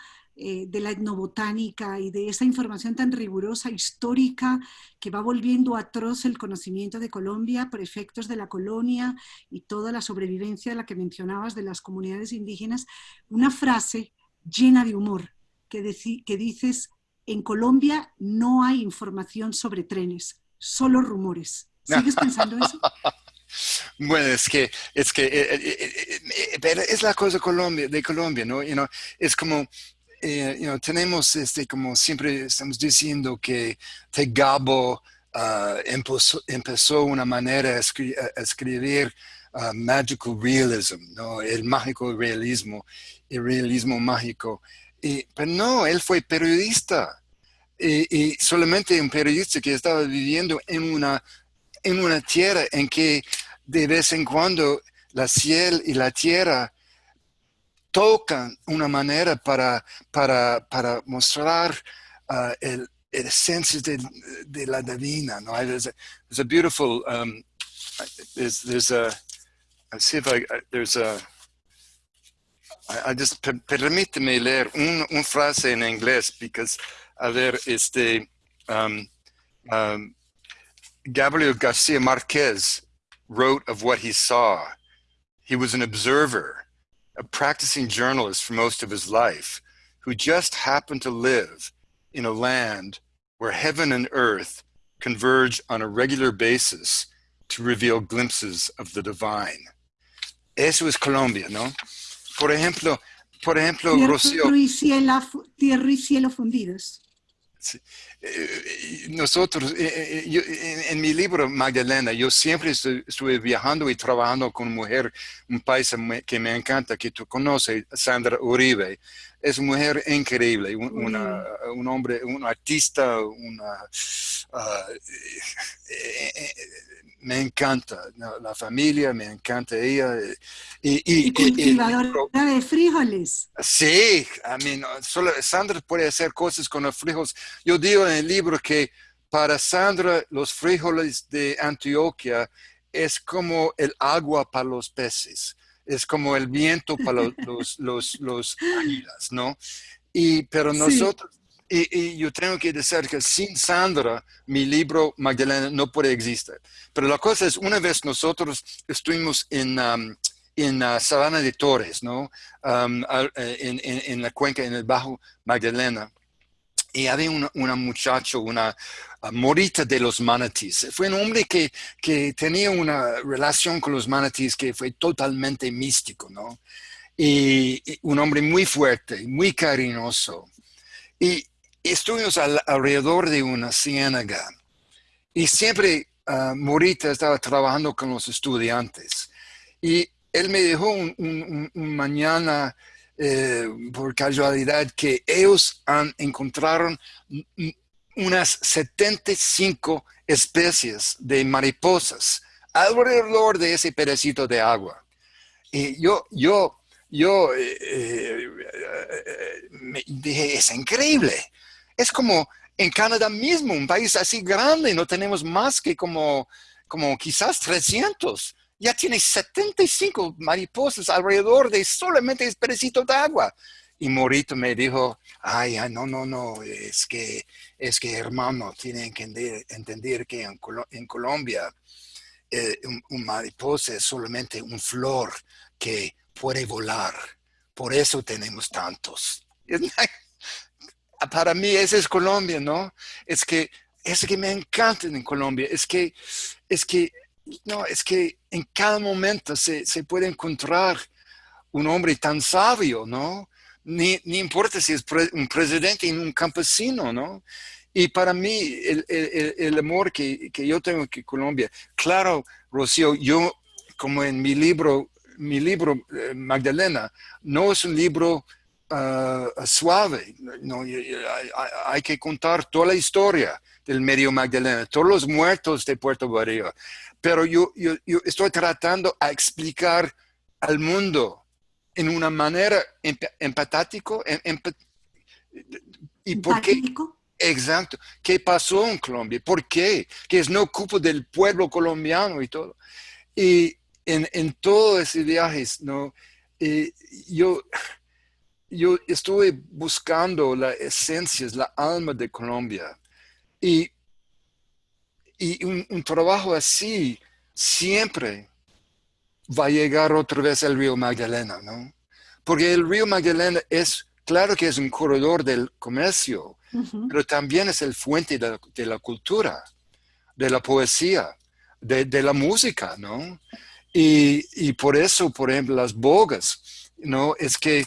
Speaker 2: eh, de la etnobotánica y de esa información tan rigurosa, histórica, que va volviendo atroz el conocimiento de Colombia por efectos de la colonia y toda la sobrevivencia de la que mencionabas de las comunidades indígenas, una frase llena de humor que, que dices, en Colombia no hay información sobre trenes, solo rumores. ¿Sigues pensando eso?
Speaker 1: Bueno, es que, es que, eh, eh, es la cosa Colombia, de Colombia, ¿no? You know, es como, eh, tenemos, este, como siempre estamos diciendo, que Tegabo uh, empezó, empezó, una manera de escribir uh, magical realism, ¿no? el mágico realismo, el realismo mágico. Y, pero no, él fue periodista. Y, solamente un periodista que estaba viviendo en una, en una tierra en que de vez en cuando la cielo y la tierra tocan una manera para, para, para mostrar uh, el, el esencia de, de, la divina. ¿no? There's, a, there's a beautiful, um, there's, there's a, let's see if I, there's a, I, I just, per, permíteme leer un, un frase en inglés, because, a ver, este, um, um, Gabriel Garcia Marquez wrote of what he saw. He was an observer a practicing journalist for most of his life, who just happened to live in a land where heaven and earth converge on a regular basis to reveal glimpses of the divine. Eso es Colombia, ¿no? Por ejemplo, por ejemplo,
Speaker 2: Rocío. Tierra y cielo fundidos.
Speaker 1: Nosotros, eh, eh, en, mi libro Magdalena, yo siempre estuve viajando y trabajando con mujer, un país que me encanta, que tú conoces, Sandra Uribe. Es una mujer increíble, un, hombre, un artista, una, ah, me encanta la familia, me encanta ella.
Speaker 2: Y, y, cultivadora de frijoles.
Speaker 1: Sí, I mean, solo Sandra puede hacer cosas con los frijoles. Yo digo en el libro que para Sandra los frijoles de Antioquia es como el agua para los peces, es como el viento para los, los, los, águilas, ¿no? Y, pero nosotros, y, yo tengo que decir que sin Sandra, mi libro Magdalena no puede existir. Pero la cosa es, una vez nosotros estuvimos en, um, en la Sabana de Torres, ¿no? Um, eh, en, en, la cuenca, en el Bajo Magdalena. Y había una, una muchacha, una morita de los manatíes. Fue un hombre que, que tenía una relación con los manatíes que fue totalmente místico, ¿no? Y, un hombre muy fuerte, muy cariñoso. Y, estuvimos alrededor de una ciénaga y siempre uh, Morita estaba trabajando con los estudiantes. Y él me dijo un, mañana, eh, por casualidad, que ellos han encontraron unas 75 especies de mariposas alrededor de ese pedacito de agua. Y yo, yo, yo eh, eh, me dije, es increíble. Es como en Canadá mismo, un país así grande, no tenemos más que como, como quizás 300. Ya tiene 75 mariposas alrededor de solamente un pedacito de agua. Y Morito me dijo, ay, no, no, no, es que, es que hermano, tienen que entender, que en, Colombia eh, un, mariposa es solamente un flor que puede volar. Por eso tenemos tantos. para mí ese es Colombia, ¿no? Es que, es que me encanta en Colombia, es que, es que, no, es que en cada momento se, puede encontrar un hombre tan sabio, ¿no? Ni, importa si es un presidente y un campesino, ¿no? Y para mí, el, amor que, yo tengo que Colombia, claro, Rocío, yo, como en mi libro, mi libro, eh, Magdalena, no es un libro uh, suave. No, hay, que contar toda la historia del medio Magdalena, todos los muertos de Puerto Barrio. Pero yo, yo, estoy tratando a explicar al mundo en una manera empatático y por qué. Exacto. ¿Qué pasó en Colombia? ¿Por qué? Que es no culpa del pueblo colombiano y todo. Y en, en todo ese viaje, ¿no? Eh, yo, yo estuve buscando la esencia, la alma de Colombia. Y, y un, trabajo así siempre va a llegar otra vez al río Magdalena, ¿no? Porque el río Magdalena es, claro que es un corredor del comercio, pero también es el fuente de la, cultura, de la poesía, de, la música, ¿no? Y, y, por eso, por ejemplo, las bogas, ¿no? Es que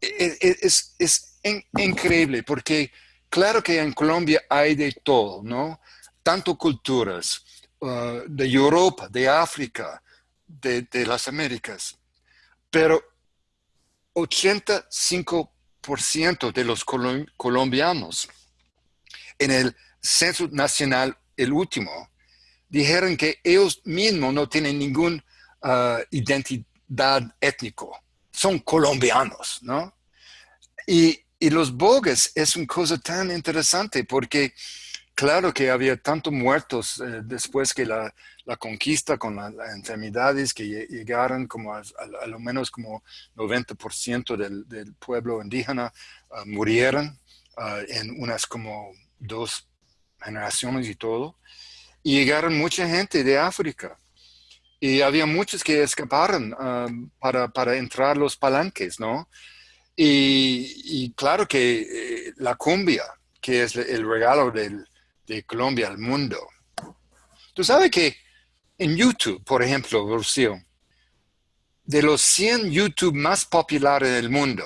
Speaker 1: es, increíble porque claro que en Colombia hay de todo, ¿no? Tanto culturas uh, de Europa, de África, de, las Américas, pero 85% de los colombianos en el censo nacional, el último, dijeron que ellos mismos no tienen ninguna uh, identidad étnico son colombianos, ¿no? Y, los bogues es una cosa tan interesante porque claro que había tantos muertos eh, después que la, conquista con las enfermedades que llegaron como a, lo menos como 90% del, pueblo indígena ah, murieron ah, en unas como dos generaciones y todo. Y llegaron mucha gente de África y había muchos que escaparon um, para, para, entrar los palanques, ¿no? Y, claro que eh, la cumbia, que es el regalo de Colombia al mundo. Tú sabes que en YouTube, por ejemplo, Rocío, de los 100 YouTube más populares del mundo,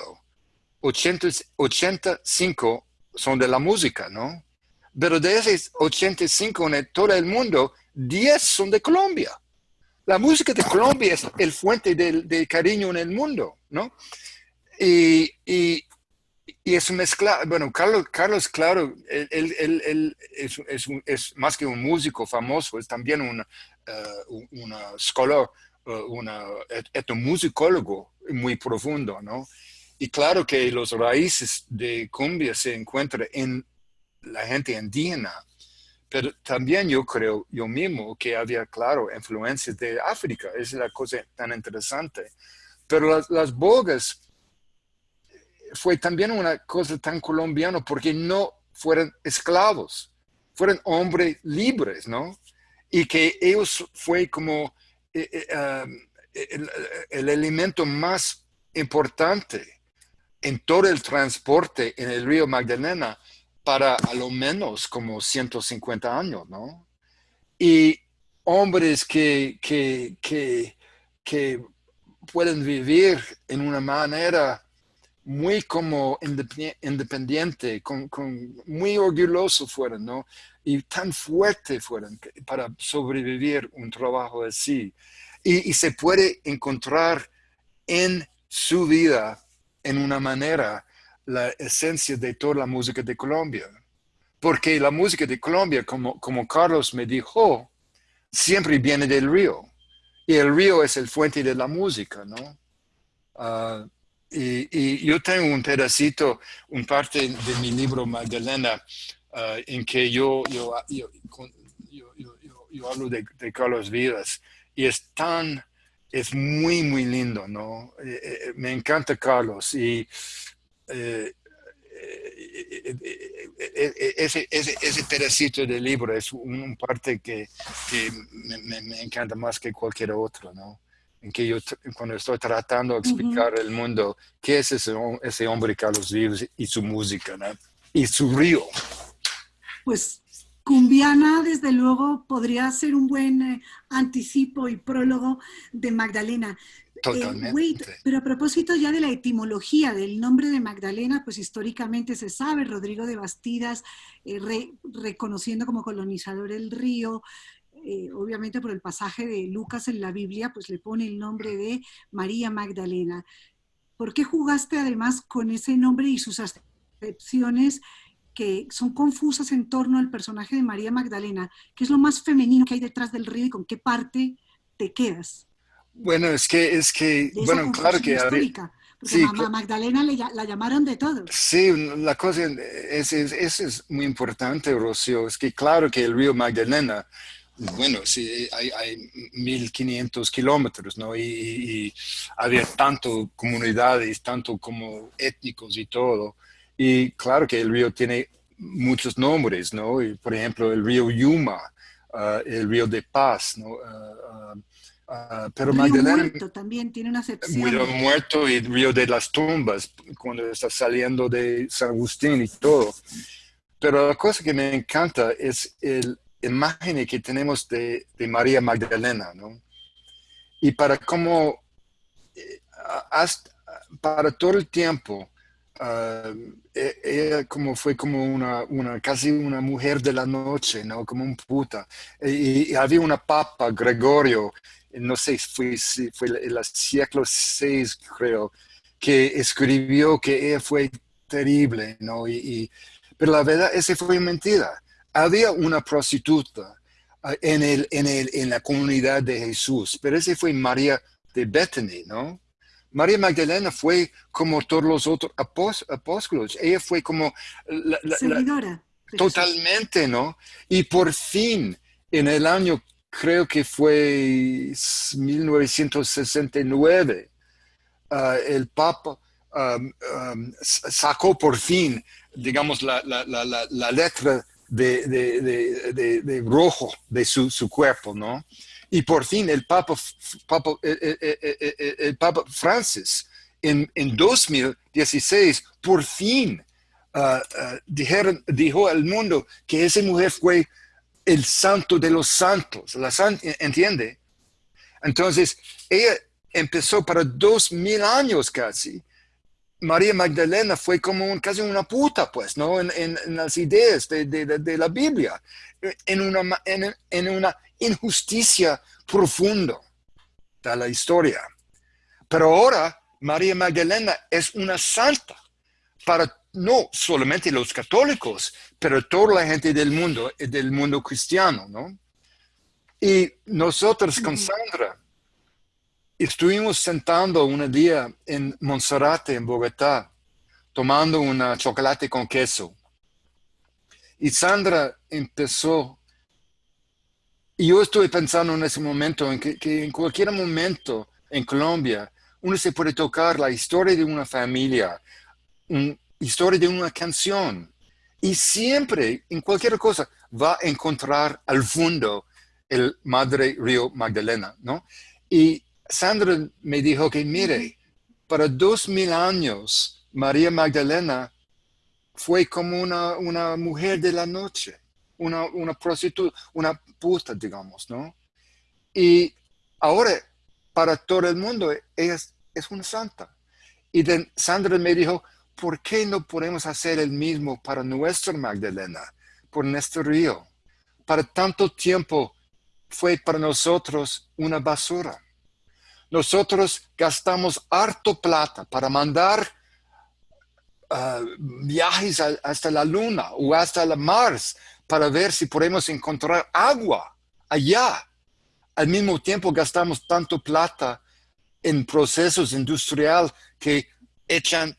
Speaker 1: 85 son de la música, ¿no? Pero de esos 85 en todo el mundo, 10 son de Colombia. La música de Colombia es el fuente de, cariño en el mundo, ¿no? Y, y, es mezcla, bueno, Carlos, Carlos claro, él, es, más que un músico famoso, es también un uh, una scholar, uh, un etnomusicólogo muy profundo, ¿no? Y claro que los raíces de cumbia se encuentran en la gente indígena, pero también yo creo yo mismo que había, claro, influencias de África, es la cosa tan interesante. Pero las, las bogas fue también una cosa tan colombiana porque no fueron esclavos, fueron hombres libres, ¿no? Y que ellos fue como eh, eh, el elemento más importante en todo el transporte en el río Magdalena para a lo menos como 150 años, ¿no? Y hombres que, que, que, pueden vivir en una manera muy como independiente, con, con, muy orgulloso fueron, ¿no? Y tan fuerte fueron para sobrevivir un trabajo así. Y, y, se puede encontrar en su vida en una manera la esencia de toda la música de Colombia. Porque la música de Colombia, como, Carlos me dijo, siempre viene del río. Y el río es el fuente de la música, ¿no? Ah, y, yo tengo un pedacito, un parte de mi libro Magdalena, ah, en que yo, yo, yo, yo hablo de, de, Carlos Vidas. Y es tan, es muy, muy lindo, ¿no? Eh, eh, me encanta Carlos. Y eh, ese, ese, ese, pedacito del libro es un parte que, que me, encanta más que cualquier otro, ¿no? En que yo, cuando estoy tratando de explicar al mundo qué es ese, ese hombre Carlos Vives y su música, ¿no? Y su río.
Speaker 2: Pues Cumbiana, desde luego, podría ser un buen anticipo y prólogo de Magdalena.
Speaker 1: Totalmente.
Speaker 2: pero a propósito ya de la etimología del nombre de Magdalena, pues históricamente se sabe, Rodrigo de Bastidas, eh, reconociendo como colonizador el río, eh, obviamente por el pasaje de Lucas en la Biblia, pues le pone el nombre de María Magdalena. ¿Por qué jugaste además con ese nombre y sus acepciones que son confusas en torno al personaje de María Magdalena? ¿Qué es lo más femenino que hay detrás del río y con qué parte te quedas?
Speaker 1: Bueno, es que, es que, bueno, claro que...
Speaker 2: Histórica, porque sí, Magdalena le, la llamaron de todo.
Speaker 1: Sí, la cosa es, es, es, muy importante, Rocío, es que claro que el río Magdalena, bueno, sí, hay, hay 1500 kilómetros, ¿no? Y, y, había tanto comunidades, tanto como étnicos y todo. Y claro que el río tiene muchos nombres, ¿no? Y, por ejemplo, el río Yuma, uh, el río de Paz, ¿no? Uh, uh, Uh, pero
Speaker 2: Río Magdalena muerto también tiene una acepción.
Speaker 1: Río Muerto y Río de las Tumbas, cuando está saliendo de San Agustín y todo. Pero la cosa que me encanta es el imagen que tenemos de, de María Magdalena, ¿no? Y para cómo, eh, hasta, para todo el tiempo, uh, ella como fue como una, una, casi una mujer de la noche, ¿no? Como un puta. Y, y había una papa, Gregorio, no sé, fue, fue el siglo VI, creo, que escribió que ella fue terrible, ¿no? Y, pero la verdad, esa fue mentira. Había una prostituta ah, en, el, en, el, en la comunidad de Jesús, pero esa fue María de Bethany, ¿no? María Magdalena fue como todos los otros apóstoles. Ella fue como...
Speaker 2: La, Seguidora.
Speaker 1: totalmente, ¿no? Y por fin, en el año creo que fue 1969, ah, el Papa sacó por fin, digamos, la, letra de, rojo de su, cuerpo, ¿no? Y por fin el Papa, el, Papa Francis, en, 2016, por fin ah, ah, dijeron, dijo al mundo que esa mujer fue el santo de los santos, la ¿entiende? Entonces, ella empezó para dos mil años casi María Magdalena fue como casi una puta, pues, ¿no? En, las ideas de, la Biblia, en una, en, una injusticia profunda de la historia. Pero ahora María Magdalena es una santa para no solamente los católicos, pero toda la gente del mundo, del mundo cristiano, ¿no? Y nosotros con Sandra estuvimos sentando un día en Monserrate, en Bogotá, tomando un chocolate con queso. Y Sandra empezó, y yo estoy pensando en ese momento, en que, que en cualquier momento en Colombia, uno se puede tocar la historia de una familia, una historia de una canción, y siempre, en cualquier cosa, va a encontrar al fondo el Madre Río Magdalena, ¿no? Y Sandra me dijo que, mire, para dos mil años, María Magdalena fue como una, una mujer de la noche, una, una prostituta, una puta, digamos, ¿no? Y ahora, para todo el mundo, ella es, una santa. Y Sandra me dijo, ¿por qué no podemos hacer el mismo para nuestra Magdalena, por nuestro río? Para tanto tiempo fue para nosotros una basura. Nosotros gastamos harto plata para mandar ah, viajes hasta la luna o hasta la Mars para ver si podemos encontrar agua allá. Al mismo tiempo gastamos tanto plata en procesos industriales que echan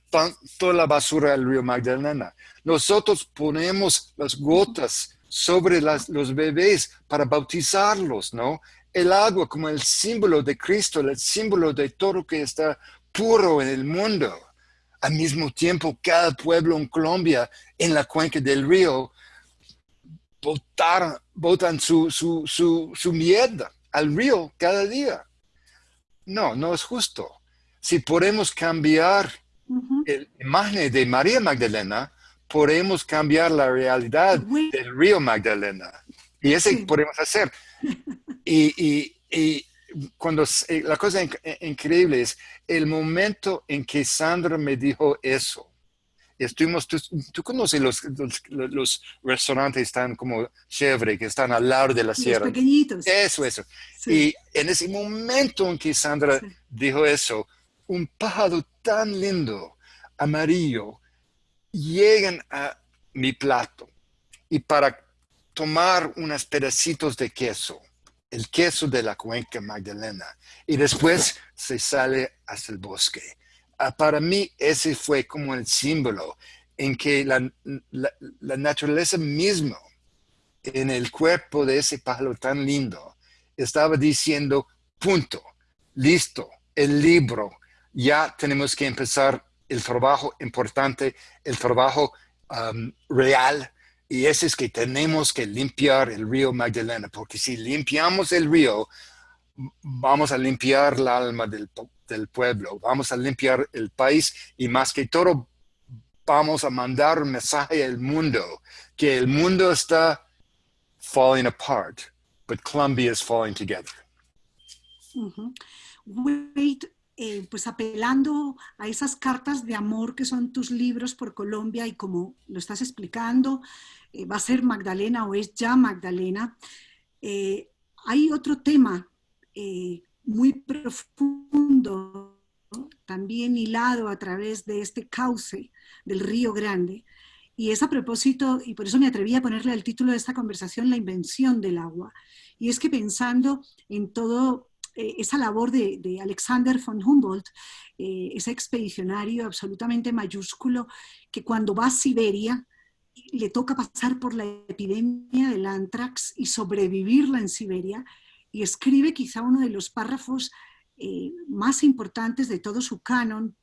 Speaker 1: toda la basura al río Magdalena. Nosotros ponemos las gotas sobre los bebés para bautizarlos, ¿no? El agua como el símbolo de Cristo, el símbolo de todo que está puro en el mundo. Al mismo tiempo, cada pueblo en Colombia, en la cuenca del río, botan, botan su, su, su, mierda al río cada día. No, no es justo. Si podemos cambiar la imagen de María Magdalena, podemos cambiar la realidad del río Magdalena. Y eso podemos hacer. Y, cuando eh, la cosa increíble es el momento en que Sandra me dijo eso. Estuvimos, tú, conoces los, los, restaurantes están como chévere, que están al lado de la sierra.
Speaker 2: Los pequeñitos.
Speaker 1: Eso, eso. Y en ese momento en que Sandra dijo eso, un pájaro tan lindo, amarillo, llegan a mi plato y para tomar unos pedacitos de queso, el queso de la cuenca Magdalena, y después se sale hacia el bosque. Ah, para mí ese fue como el símbolo en que la, la naturaleza misma en el cuerpo de ese pájaro tan lindo estaba diciendo, punto, listo, el libro, ya tenemos que empezar el trabajo importante, el trabajo um, real, y ese es que tenemos que limpiar el río Magdalena, porque si limpiamos el río, vamos a limpiar el alma del, del pueblo, vamos a limpiar el país y más que todo vamos a mandar un mensaje al mundo, que el mundo está falling apart, but Colombia is falling together.
Speaker 2: Eh, pues apelando a esas cartas de amor que son tus libros por Colombia y como lo estás explicando, eh, va a ser Magdalena o es ya Magdalena. Eh, hay otro tema muy profundo, también hilado a través de este cauce del Río Grande, y es a propósito, y por eso me atreví a ponerle el título de esta conversación, La invención del agua. Y es que pensando en todo esa labor de, Alexander von Humboldt, eh, ese expedicionario absolutamente mayúsculo, que cuando va a Siberia le toca pasar por la epidemia del antrax y sobrevivirla en Siberia, y escribe quizá uno de los párrafos eh, más importantes de todo su canon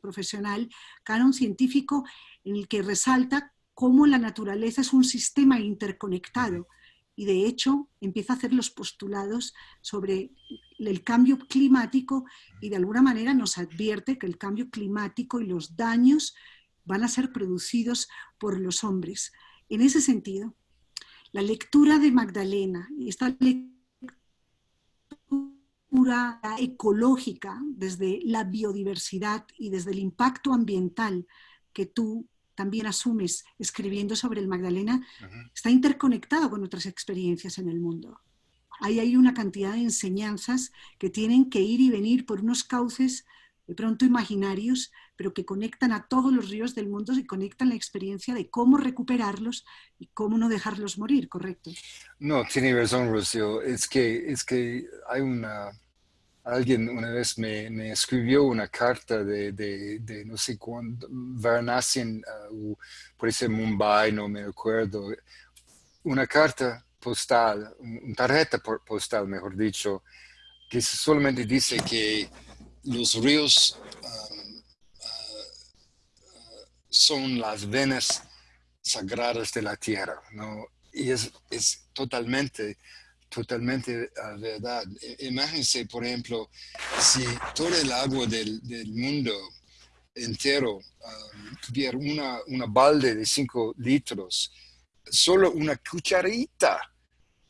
Speaker 2: profesional, canon científico, en el que resalta cómo la naturaleza es un sistema interconectado y de hecho empieza a hacer los postulados sobre el cambio climático y de alguna manera nos advierte que el cambio climático y los daños van a ser producidos por los hombres. En ese sentido, la lectura de Magdalena esta lectura ecológica, desde la biodiversidad y desde el impacto ambiental que tú también asumes escribiendo sobre el Magdalena, está interconectado con otras experiencias en el mundo. Ahí hay una cantidad de enseñanzas que tienen que ir y venir por unos cauces de pronto imaginarios, pero que conectan a todos los ríos del mundo y conectan la experiencia de cómo recuperarlos y cómo no dejarlos morir, ¿correcto?
Speaker 1: No, tiene razón, Rocío. Es que, es que hay una... Alguien una vez me, escribió una carta de, de, no sé cuándo, Varanasi, uh, por ese Mumbai, no me acuerdo, una carta postal, una tarjeta postal, mejor dicho, que solamente dice que los ríos um, uh, son las venas sagradas de la tierra, ¿no? Y es, es totalmente, totalmente uh, verdad. Imagínense, por ejemplo, si todo el agua del, del mundo entero um, tuviera una, una balde de 5 litros, solo una cucharita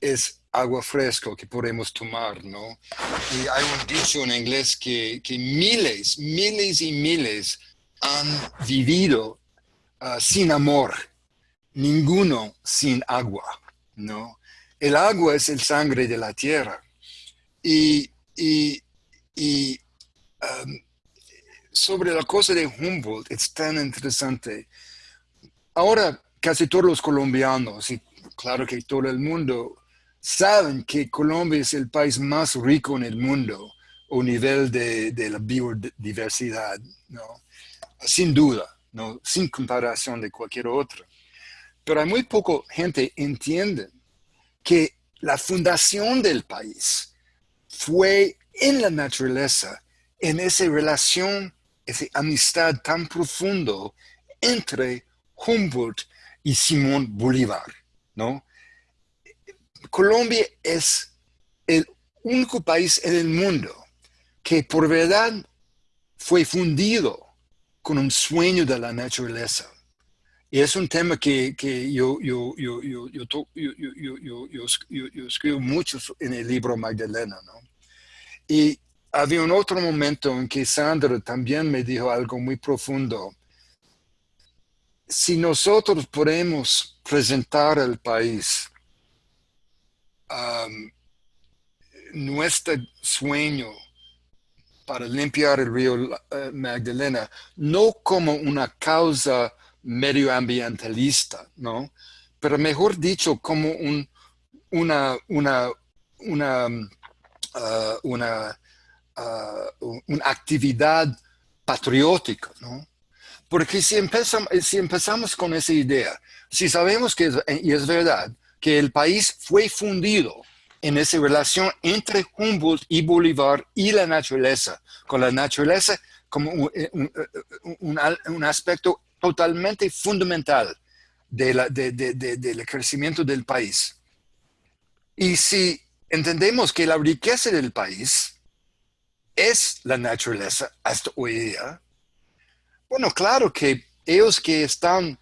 Speaker 1: es agua fresca que podemos tomar, ¿no? Y hay un dicho en inglés que, miles, miles y miles han vivido ah, sin amor, ninguno sin agua, ¿no? El agua es el sangre de la tierra. Y, sobre la cosa de Humboldt es tan interesante. Ahora casi todos los colombianos, y claro que todo el mundo, saben que Colombia es el país más rico en el mundo a nivel de, la biodiversidad, ¿no? Sin duda, ¿no? Sin comparación de cualquier otro. Pero hay muy poca gente entiende que la fundación del país fue en la naturaleza, en esa relación, esa amistad tan profundo entre Humboldt y Simón Bolívar, ¿no? Colombia es el único país en el mundo que por verdad fue fundido con un sueño de la naturaleza. Y es un tema que, yo, yo, yo, yo, escribo mucho en el libro Magdalena. ¿no? Y había un otro momento en que Sandra también me dijo algo muy profundo. Si nosotros podemos presentar al país nuestro sueño para limpiar el río eh, Magdalena, no como una causa medioambientalista, ¿no? Pero mejor dicho, como un, una, una, una, uh, uh, una actividad patriótica, ¿no? Porque si empezamos, si empezamos con esa idea, si sabemos que, y es verdad, que el país fue fundido en esa relación entre Humboldt y Bolívar y la naturaleza, con la naturaleza como un, un, aspecto totalmente fundamental del crecimiento del país. Y si entendemos que la riqueza del país es la naturaleza hasta hoy día, bueno, claro que ellos que están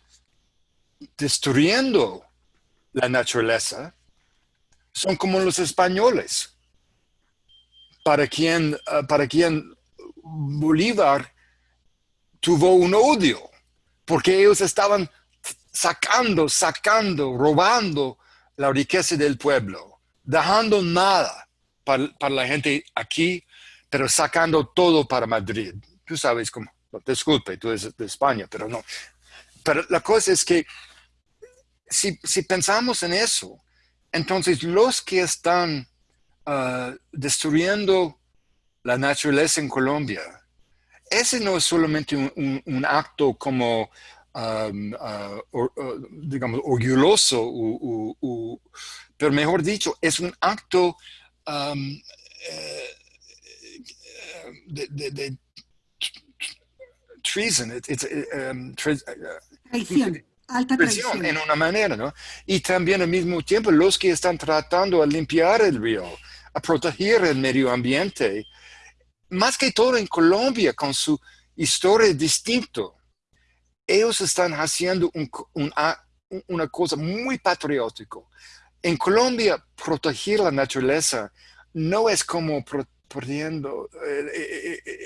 Speaker 1: destruyendo la naturaleza, son como los españoles, para quien, ah, para quien Bolívar tuvo un odio, porque ellos estaban sacando, sacando, robando la riqueza del pueblo, dejando nada para, la gente aquí, pero sacando todo para Madrid. Tú sabes cómo, disculpe, tú eres de España, pero no. Pero la cosa es que si, pensamos en eso, entonces los que están ah, destruyendo la naturaleza en Colombia, ese no es solamente un, acto como, um, ah, ah, digamos, orgulloso, pero mejor dicho, es un acto um, eh, de, de, treason. Um,
Speaker 2: Alta presión
Speaker 1: en una manera, ¿no? Y también al mismo tiempo los que están tratando de limpiar el río, a proteger el medio ambiente, más que todo en Colombia con su historia distinta, ellos están haciendo una cosa muy patriótica. En Colombia, proteger la naturaleza no es como perdiendo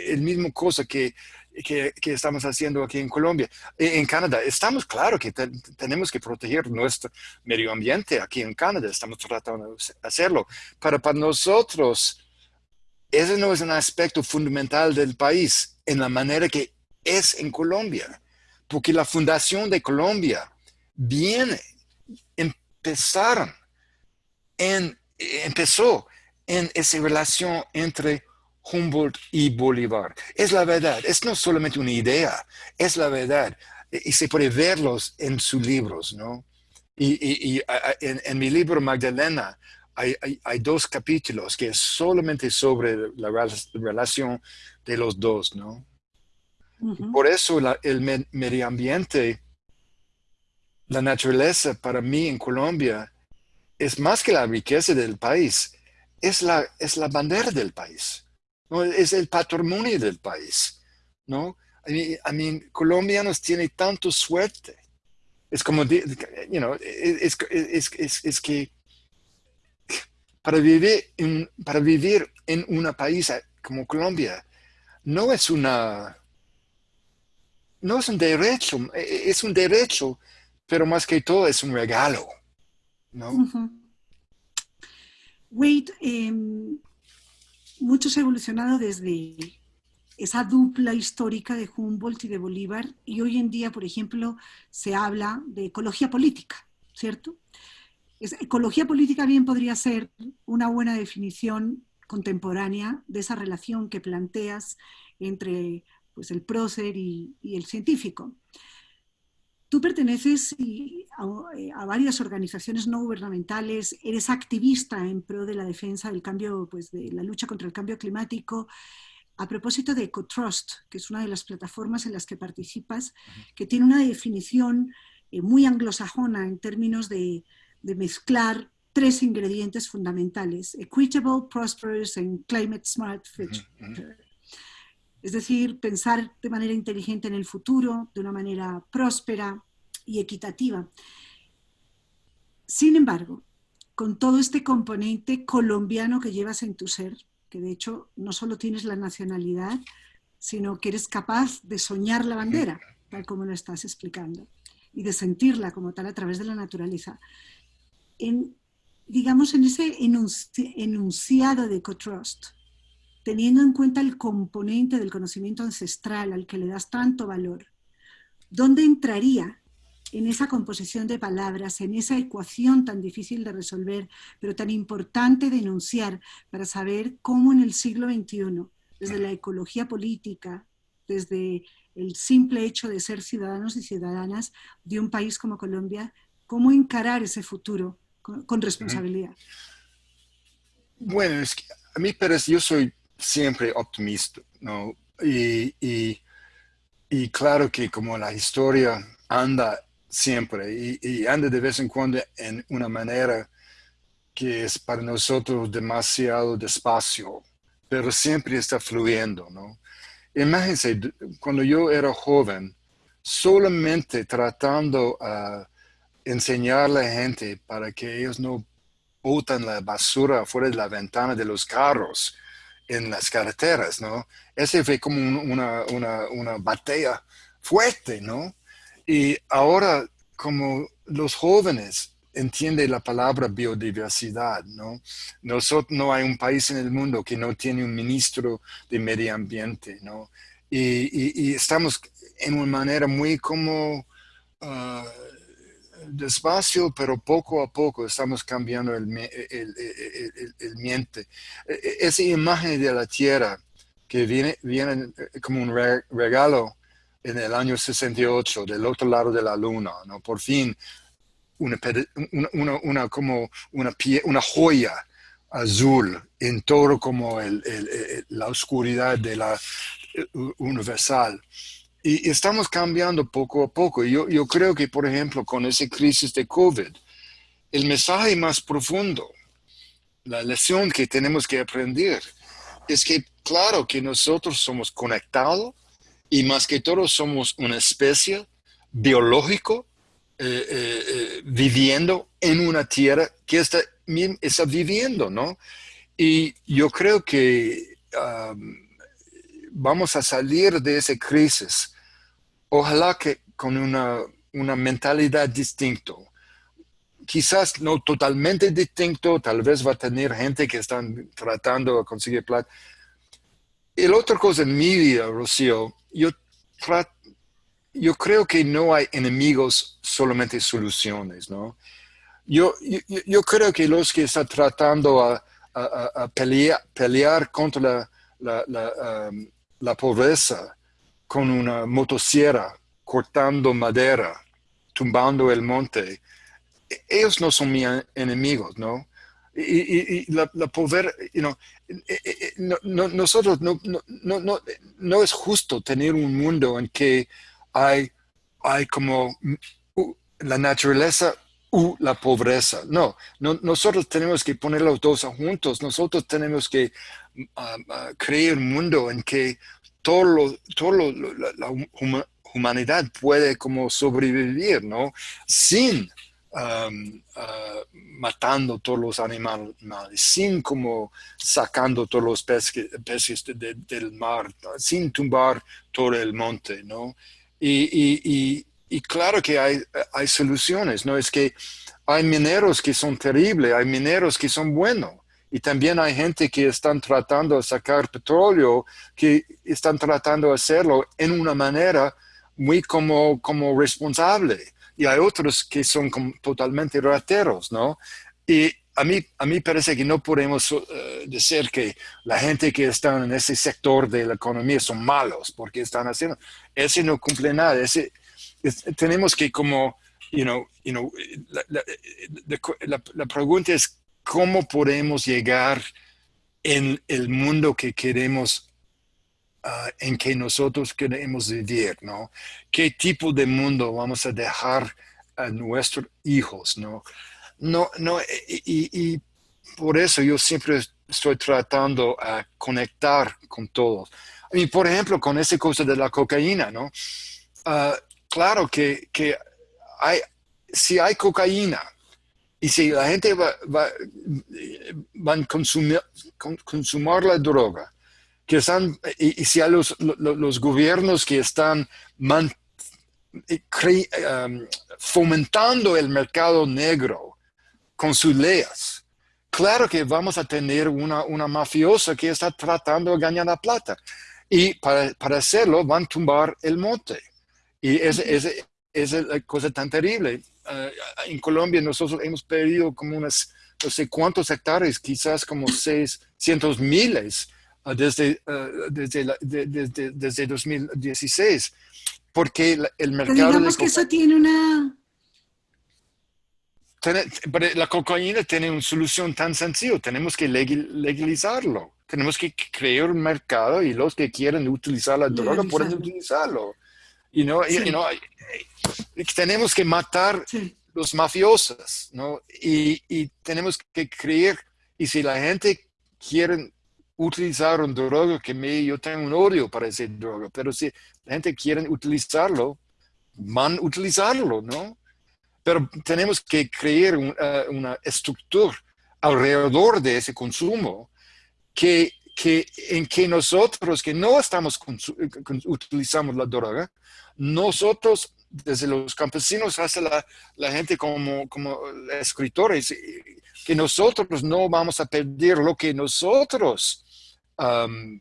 Speaker 1: el mismo cosa que, que, estamos haciendo aquí en Colombia. En Canadá, estamos claro que tenemos que proteger nuestro medio ambiente aquí en Canadá, estamos tratando de hacerlo, pero para nosotros ese no es un aspecto fundamental del país en la manera que es en Colombia, porque la fundación de Colombia viene, empezaron en, empezó en esa relación entre Humboldt y Bolívar. Es la verdad, es no solamente una idea, es la verdad. Y se puede verlos en sus libros, ¿no? Y, en, mi libro Magdalena hay, dos capítulos que es solamente sobre la relación de los dos, ¿no? Por eso el medio ambiente, la naturaleza para mí en Colombia es más que la riqueza del país, es la, es la bandera del país, ¿no? es el patrimonio del país. ¿no? A mí, colombianos tienen tanto suerte. Es como, you know, es, es, es, que para vivir, en, para vivir en un país como Colombia no es una no es un derecho, es un derecho, pero más que todo es un regalo. ¿no?
Speaker 2: Wade, em, mucho se ha evolucionado desde esa dupla histórica de Humboldt y de Bolívar, y hoy en día, por ejemplo, se habla de ecología política, ¿cierto? Ecología política bien podría ser una buena definición contemporánea de esa relación que planteas entre pues, el prócer y el científico. Tú perteneces a, varias organizaciones no gubernamentales, eres activista en pro de la defensa del cambio, pues de la lucha contra el cambio climático. A propósito de EcoTrust, que es una de las plataformas en las que participas, que tiene una definición eh, muy anglosajona en términos de, mezclar tres ingredientes fundamentales, equitable, prosperous and climate smart future. Es decir, pensar de manera inteligente en el futuro, de una manera próspera y equitativa. Sin embargo, con todo este componente colombiano que llevas en tu ser, que de hecho no solo tienes la nacionalidad, sino que eres capaz de soñar la bandera, tal como lo estás explicando, y de sentirla como tal a través de la naturaleza. En, digamos, en ese enunciado de EcoTrust, teniendo en cuenta el componente del conocimiento ancestral al que le das tanto valor, ¿dónde entraría en esa composición de palabras, en esa ecuación tan difícil de resolver, pero tan importante de enunciar para saber cómo en el siglo XXI, desde la ecología política, desde el simple hecho de ser ciudadanos y ciudadanas de un país como Colombia, cómo encarar ese futuro con, responsabilidad.
Speaker 1: Bueno, es que a mí parece, yo soy siempre optimista, ¿no? Y, y, claro que como la historia anda siempre y, anda de vez en cuando en una manera que es para nosotros demasiado despacio, pero siempre está fluyendo, ¿no? Imagínense, cuando yo era joven, solamente tratando a enseñar a la gente para que ellos no botan la basura fuera de la ventana de los carros, en las carreteras, ¿no? Ese fue como una, una, batalla fuerte, ¿no? Y ahora, como los jóvenes entienden la palabra biodiversidad, ¿no? Nosotros, no hay un país en el mundo que no tiene un ministro de medio ambiente, ¿no? Y, estamos en una manera muy como... Ah, despacio, pero poco a poco estamos cambiando el, el, el, miente. E, e, esa imagen de la tierra que viene, viene eh, como un regalo en el año 68 del otro lado de la luna, ¿no? Por fin, una, una, una como una, pie, una joya azul en todo como el, la oscuridad de la eh, universal. Y estamos cambiando poco a poco. Yo, yo creo que, por ejemplo, con esa crisis de COVID, el mensaje más profundo, la lección que tenemos que aprender, es que claro que nosotros somos conectados y más que todo somos una especie biológico eh, eh, eh, viviendo en una tierra que está, está viviendo, ¿no? Y yo creo que um, vamos a salir de esa crisis, ojalá que con una, una mentalidad distinta. Quizás no totalmente distinto, tal vez va a tener gente que están tratando de conseguir plata. La otra cosa en mi vida, Rocío, yo, yo creo que no hay enemigos, solamente soluciones, ¿no? Yo, yo, creo que los que están tratando a, a, pelear, pelear, contra la, la, um, la, pobreza con una motosierra, cortando madera, tumbando el monte, ellos no son mis enemigos, ¿no? Y, la, la pobreza, you know, eh, eh, no, nosotros no, no, no, no es justo tener un mundo en que hay, hay como la naturaleza u la pobreza. No, nosotros tenemos que poner los dos juntos. Nosotros tenemos que ah, crear un mundo en que todo, lo, la, humanidad puede como sobrevivir, ¿no? Sin um, matando todos los animales, sin como sacando todos los peces, del mar, sin tumbar todo el monte, ¿no? y, y claro que hay, hay soluciones, ¿no? Es que hay mineros que son terribles, hay mineros que son buenos. Y también hay gente que están tratando de sacar petróleo, que están tratando de hacerlo en una manera muy como, como responsable. Y hay otros que son totalmente rateros, ¿no? Y a mí, a mí parece que no podemos eh, decir que la gente que está en ese sector de la economía son malos porque están haciendo. Ese no cumple nada. Ese, tenemos que como, you know, you know, la, la, pregunta es cómo podemos llegar en el mundo que queremos, uh, en que nosotros queremos vivir, ¿no? ¿Qué tipo de mundo vamos a dejar a nuestros hijos, ¿no? No, no, y, y por eso yo siempre estoy tratando a conectar con todos. Y por ejemplo, con esa cosa de la cocaína, ¿no? Uh, claro que, hay, si hay cocaína y si la gente va, va, a consumir, consumir la droga, que están, y, si hay los, los, gobiernos que están um, fomentando el mercado negro con sus leyes, claro que vamos a tener una, una mafiosa que está tratando de ganar la plata. Y para, para hacerlo van a tumbar el monte. Y esa es, la cosa tan terrible. Ah, en Colombia nosotros hemos perdido como unas, no sé cuántos hectáreas, quizás como 600 miles uh, desde, uh, desde, desde, desde, 2016, porque el mercado... Pero
Speaker 2: digamos que eso tiene una...
Speaker 1: la cocaína tiene una solución tan sencilla, tenemos que legalizarlo, tenemos que crear un mercado y los que quieren utilizar la droga pueden utilizarlo. You know, tenemos que matar los mafiosos, ¿no? Y, tenemos que creer, y si la gente quiere utilizar un droga, que me, yo tengo un odio para ese droga, pero si la gente quiere utilizarlo, van a utilizarlo, ¿no? Pero tenemos que crear uh, una estructura alrededor de ese consumo que que, en que nosotros que no estamos utilizando la droga, nosotros, desde los campesinos hasta la, la gente como, como escritores, que nosotros no vamos a perder lo que nosotros um,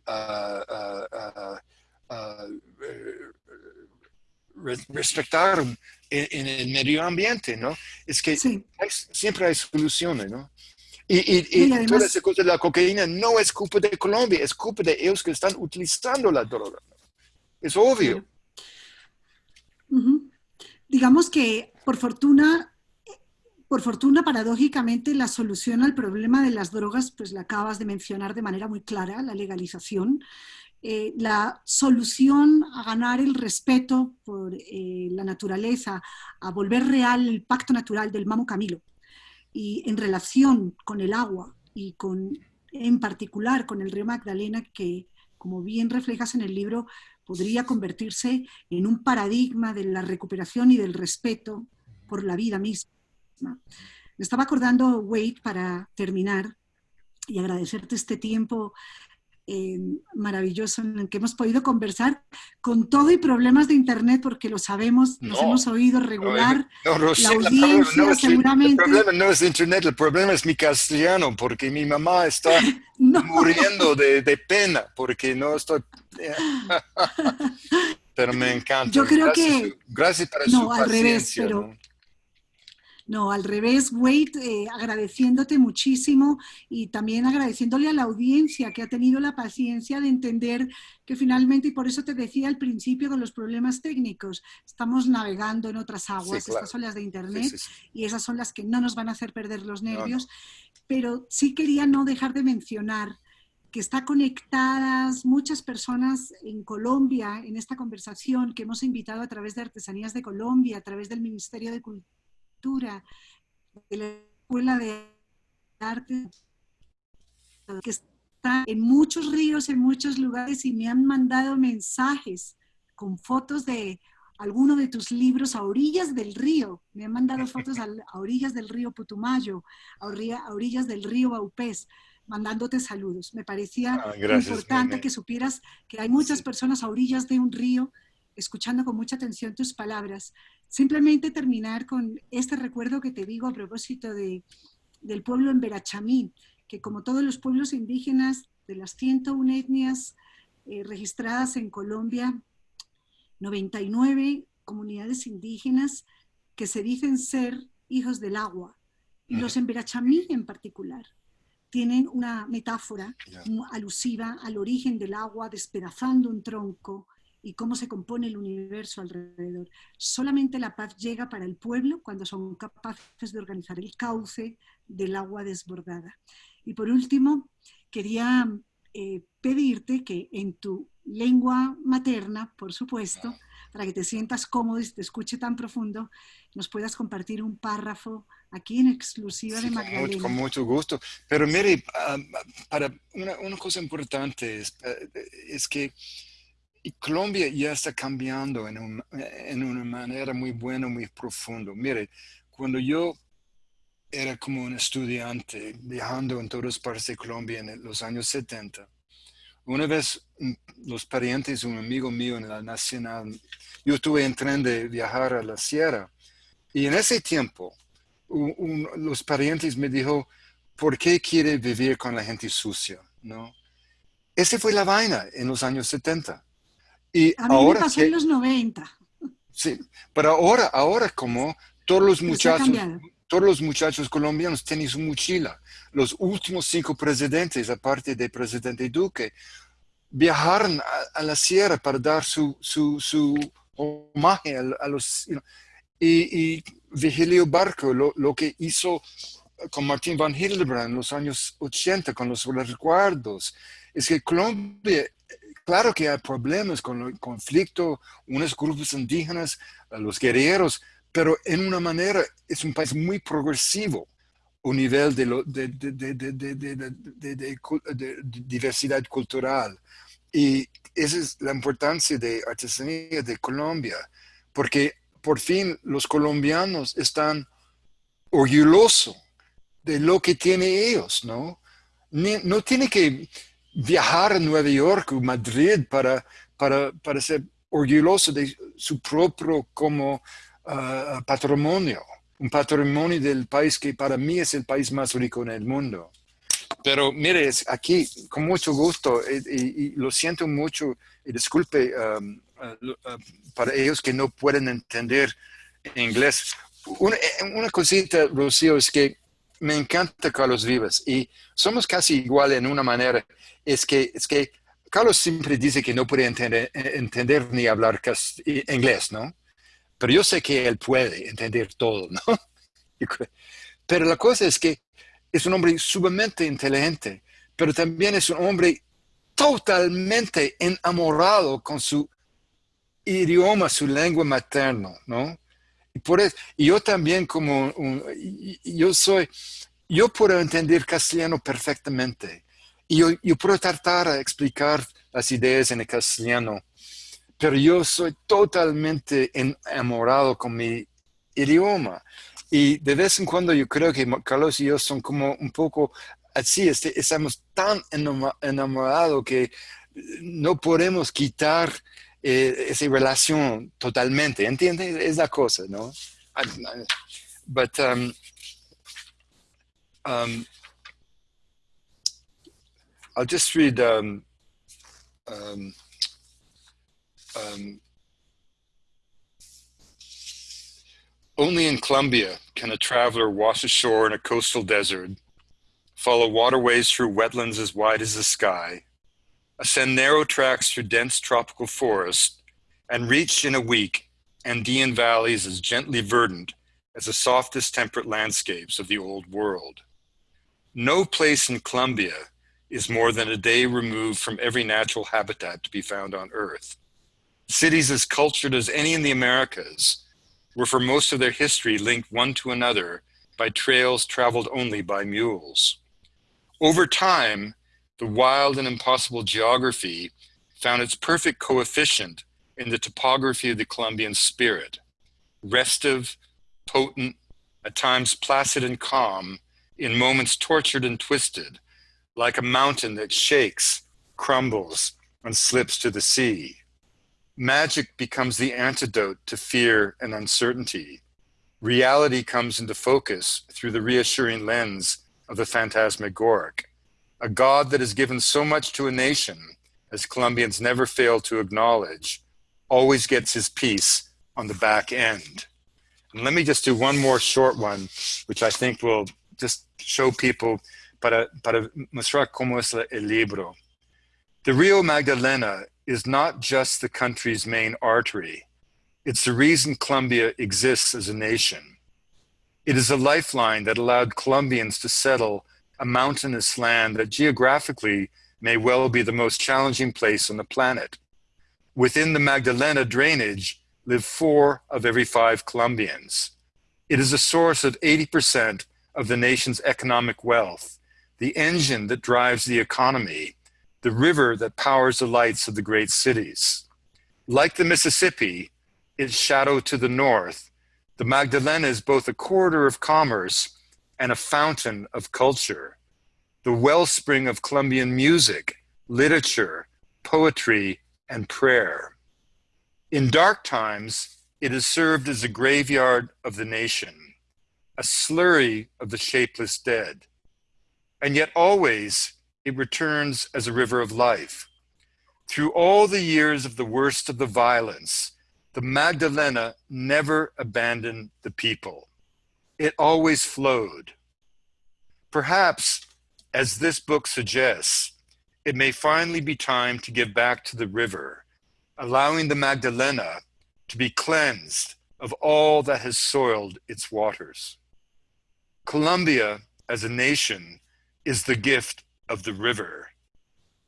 Speaker 1: respetar en, el medio ambiente, ¿no? Es que siempre hay soluciones, ¿no? Y, y, toda esa cosa de la cocaína no es culpa de Colombia, es culpa de ellos que están utilizando la droga. Es obvio.
Speaker 2: Digamos que por fortuna, por fortuna, paradójicamente, la solución al problema de las drogas, pues la acabas de mencionar de manera muy clara, la legalización. Eh, la solución a ganar el respeto por eh, la naturaleza, a volver real el pacto natural del Mamo Camilo, y en relación con el agua y con, en particular con el río Magdalena, que como bien reflejas en el libro, podría convertirse en un paradigma de la recuperación y del respeto por la vida misma. Me estaba acordando, Wade, para terminar, y agradecerte este tiempo eh, maravilloso en el que hemos podido conversar con todo y problemas de internet, porque lo sabemos, nos hemos oído regular.
Speaker 1: No, no, la audiencia seguramente. El problema no es internet, el problema es mi castellano, porque mi mamá está muriendo de, de, pena, porque no estoy. pero me encanta.
Speaker 2: Yo creo
Speaker 1: gracias,
Speaker 2: que.
Speaker 1: Gracias para no, su al revés, pero.
Speaker 2: No, al revés, Wade, eh, agradeciéndote muchísimo y también agradeciéndole a la audiencia que ha tenido la paciencia de entender que finalmente, y por eso te decía al principio de los problemas técnicos, estamos navegando en otras aguas, estas son las de Internet y esas son las que no nos van a hacer perder los nervios, pero sí quería no dejar de mencionar que está conectadas muchas personas en Colombia en esta conversación que hemos invitado a través de Artesanías de Colombia, a través del Ministerio de Cultura de la Escuela de Arte, que está en muchos ríos, en muchos lugares, y me han mandado mensajes con fotos de alguno de tus libros a orillas del río. Me han mandado fotos a, orillas del río Putumayo, a, orillas del río Baupés, mandándote saludos. Me parecía ah, importante que supieras que hay muchas personas a orillas de un río escuchando con mucha atención tus palabras. Simplemente terminar con este recuerdo que te digo a propósito de, del pueblo en Verachamí, que como todos los pueblos indígenas de las 101 etnias eh, registradas en Colombia, 99 comunidades indígenas que se dicen ser hijos del agua. Y los en Verachamí en particular tienen una metáfora alusiva al origen del agua despedazando un tronco, y cómo se compone el universo alrededor. Solamente la paz llega para el pueblo cuando son capaces de organizar el cauce del agua desbordada. Y por último, quería eh, pedirte que en tu lengua materna, por supuesto, para que te sientas cómodo y te escuche tan profundo, nos puedas compartir un párrafo aquí en exclusiva de Magdalena.
Speaker 1: Con mucho, gusto. Pero mire, ah, para una, una, cosa importante es, eh, es que Colombia ya está cambiando en, en, una manera muy buena, muy profunda. Mire, cuando yo era como un estudiante viajando en todas partes de Colombia en los años 70, una vez los parientes, un amigo mío en la Nacional, yo estuve en tren de viajar a la sierra y en ese tiempo los parientes me dijo, ¿por qué quiere vivir con la gente sucia? ¿No? Esa fue la vaina en los años 70
Speaker 2: y a mí ahora me pasó en los 90.
Speaker 1: Sí, pero ahora, ahora como todos los muchachos, todos los muchachos colombianos tienen su mochila. Los últimos cinco presidentes, aparte del presidente Duque, viajaron a, la sierra para dar su, su, su homenaje a, los... y, y, Vigilio Barco, lo, lo, que hizo con Martín Van Hildebrand en los años 80, con los recuerdos, es que Colombia Claro que hay problemas con el conflicto, unos grupos indígenas, los guerreros, pero en una manera es un país muy progresivo a nivel de, diversidad cultural. Y esa es la importancia de artesanía de Colombia, porque por fin los colombianos están orgullosos de lo que tienen ellos, ¿no? no tiene que viajar a Nueva York o Madrid para, para, para ser orgulloso de su propio como ah, patrimonio, un patrimonio del país que para mí es el país más rico en el mundo. Pero mire, aquí con mucho gusto eh, y, lo siento mucho y disculpe um, uh, uh, para ellos que no pueden entender inglés. Una, una cosita, Rocío, es que me encanta Carlos Vivas y somos casi igual en una manera es que, es que Carlos siempre dice que no puede entender, entender ni hablar inglés, ¿no? Pero yo sé que él puede entender todo, ¿no? Pero la cosa es que es un hombre sumamente inteligente, pero también es un hombre totalmente enamorado con su idioma, su lengua materna, ¿no? Por eso, yo también como, yo soy, yo puedo entender castellano perfectamente, y yo, yo puedo tratar de explicar las ideas en el castellano, pero yo soy totalmente enamorado con mi idioma. Y de vez en cuando yo creo que Carlos y yo son como un poco así, este, estamos tan enamorados que no podemos quitar eh, esa relación totalmente, ¿entiendes? Es la cosa, ¿no? But um, um, I'll just read um, um, um, Only in Colombia can a traveler wash ashore in a coastal desert, follow waterways through wetlands as wide as the sky, ascend narrow tracks through dense tropical forest, and reach in a week Andean valleys as gently verdant as the softest temperate landscapes of the old world. No place in Colombia is more than a day removed from every natural habitat to be found on Earth. Cities as cultured as any in the Americas were for most of their history linked one to another by trails traveled only by mules. Over time, the wild and impossible geography found its perfect coefficient in the topography of the Colombian spirit, restive, potent, at times placid and calm, in moments tortured and twisted, like a mountain that shakes, crumbles, and slips to the sea magic becomes the antidote to fear and uncertainty. Reality comes into focus through the reassuring lens of the phantasmagoric. A God that has given so much to a nation, as Colombians never fail to acknowledge, always gets his piece on the back end. And let me just do one more short one, which I think will just show people para, para mostrar cómo es el libro. The Rio Magdalena is not just the country's main artery. It's the reason Colombia exists as a nation. It is a lifeline that allowed Colombians to settle a mountainous land that geographically may well be the most challenging place on the planet. Within the Magdalena drainage live four of every five Colombians. It is a source of 80% of the nation's economic wealth, the engine that drives the economy, the river that powers the lights of the great cities. Like the Mississippi, its shadow to the north, the Magdalena is both a corridor of commerce and a fountain of culture, the wellspring of Colombian music, literature, poetry, and prayer. In dark times, it has served as a graveyard of the nation, a slurry of the shapeless dead. And yet always it returns as a river of life. Through all the years of the worst of the violence, the Magdalena never abandoned the people. It always flowed. Perhaps, as this book suggests, it may finally be time to give back to the river, allowing the Magdalena to be cleansed of all that has soiled its waters. Colombia, as a nation, is the gift of the river.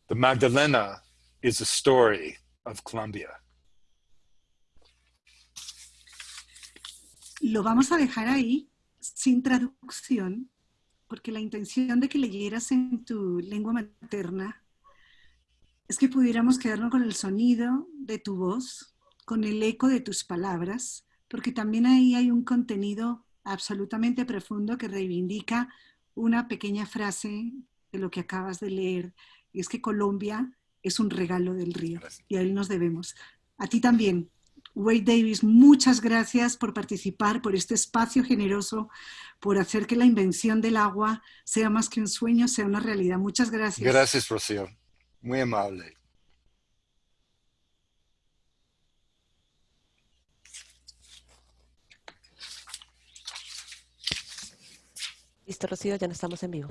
Speaker 1: The Magdalena is a story of Colombia.
Speaker 2: Lo vamos a dejar ahí sin traducción, porque la intención de que leyeras en tu lengua materna es que pudiéramos quedarnos con el sonido de tu voz, con el eco de tus palabras, porque también ahí hay un contenido absolutamente profundo que reivindica una pequeña frase de lo que acabas de leer, y es que Colombia es un regalo del río y a él nos debemos. A ti también, Wade Davis, muchas gracias por participar, por este espacio generoso, por hacer que la invención del agua sea más que un sueño, sea una realidad. Muchas gracias.
Speaker 1: Gracias, Rocío. Muy amable.
Speaker 3: Listo, Rocío, ya no estamos en vivo.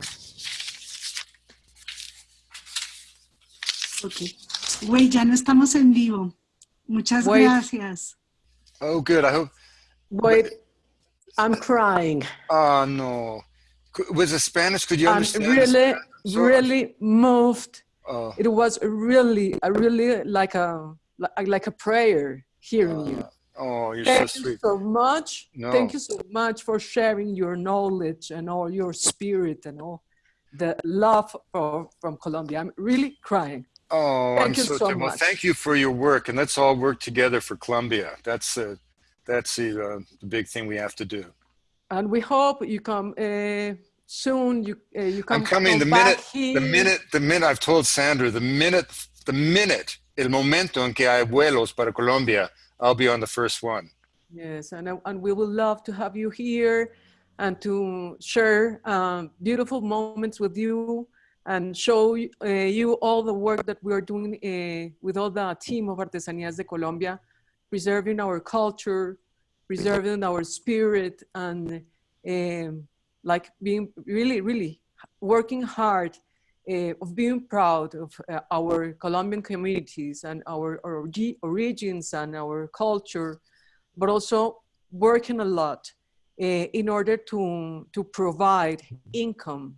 Speaker 2: Ok. Güey, ya no estamos en vivo. Muchas
Speaker 4: Wait.
Speaker 2: gracias.
Speaker 1: Oh, good. I hope.
Speaker 4: Wait, I'm crying.
Speaker 1: Oh, no. Was it Spanish? Could you
Speaker 4: I'm
Speaker 1: understand?
Speaker 4: really,
Speaker 1: So-
Speaker 4: really moved.
Speaker 1: Oh,
Speaker 4: It was really, a really like a like, like a prayer hearing you.
Speaker 1: Uh, oh, you're so
Speaker 4: Thank you
Speaker 1: sweet.
Speaker 4: so much.
Speaker 1: No.
Speaker 4: Thank you so much for sharing your knowledge and all your spirit and all the love for, from Colombia. I'm really crying.
Speaker 1: Oh,
Speaker 4: Thank
Speaker 1: I'm
Speaker 4: you
Speaker 1: so,
Speaker 4: so
Speaker 1: well.
Speaker 4: much.
Speaker 1: Thank you for your work, and let's all work together for Colombia. That's uh, that's the, uh, the big thing we have to do.
Speaker 4: And we hope you come uh, soon you uh, you come,
Speaker 1: I'm coming
Speaker 4: come
Speaker 1: the minute,
Speaker 4: here.
Speaker 1: the minute, the minute I've told Sandra, the minute, the minute, el momento en que hay vuelos para Colombia, I'll be on the first one.
Speaker 4: Yes, and, and we would love to have you here and to share um, beautiful moments with you and show uh, you all the work that we are doing uh, with all the team of Artesanías de Colombia, preserving our culture, preserving our spirit, and um, like being really, really working hard uh, of being proud of uh, our Colombian communities and our, our origins and our culture but also working a lot uh, in order to, to provide income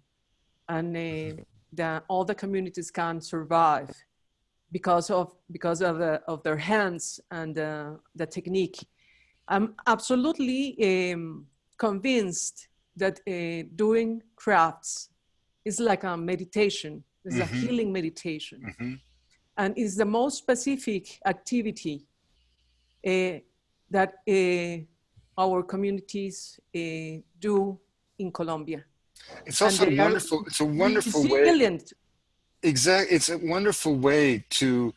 Speaker 4: and uh, that all the communities can survive because of, because of, the, of their hands and uh, the technique. I'm absolutely um, convinced that uh, doing crafts is like a meditation, it's a
Speaker 1: Mhm.
Speaker 4: healing meditation
Speaker 1: Mhm.
Speaker 4: and is the most specific activity uh, that uh, our communities uh, do in Colombia.
Speaker 1: It's also wonderful. It's a wonderful way.
Speaker 4: Resilient.
Speaker 1: Exactly. It's a wonderful way to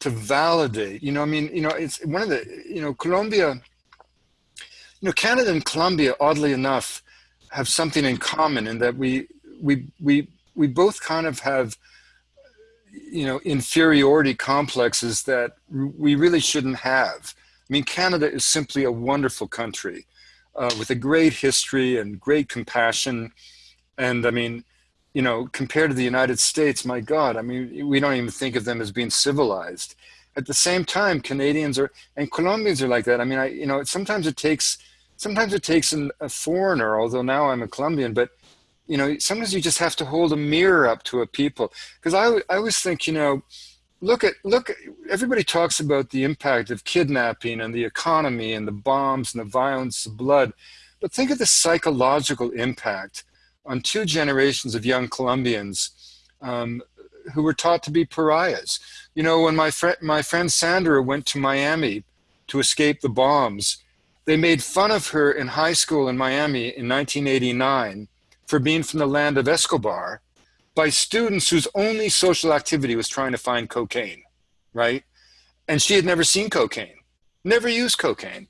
Speaker 1: to validate. You know, I mean, you know, it's one of the. You know, Colombia. You know, Canada and Colombia, oddly enough, have something in common in that we we we we both kind of have. You know, inferiority complexes that we really shouldn't have. I mean, Canada is simply a wonderful country uh, with a great history and great compassion. And I mean, you know, compared to the United States, my God, I mean, we don't even think of them as being civilized. At the same time, Canadians are and Colombians are like that. I mean, I you know, sometimes it takes sometimes it takes an, a foreigner. Although now I'm a Colombian, but you know, sometimes you just have to hold a mirror up to a people. Because I I always think, you know, look at look. Everybody talks about the impact of kidnapping and the economy and the bombs and the violence, the blood, but think of the psychological impact on two generations of young Colombians um, who were taught to be pariahs. You know, when my friend my friend Sandra went to Miami to escape the bombs, they made fun of her in high school in Miami in 1989 for being from the land of Escobar by students whose only social activity was trying to find cocaine, right? And she had never seen cocaine, never used cocaine,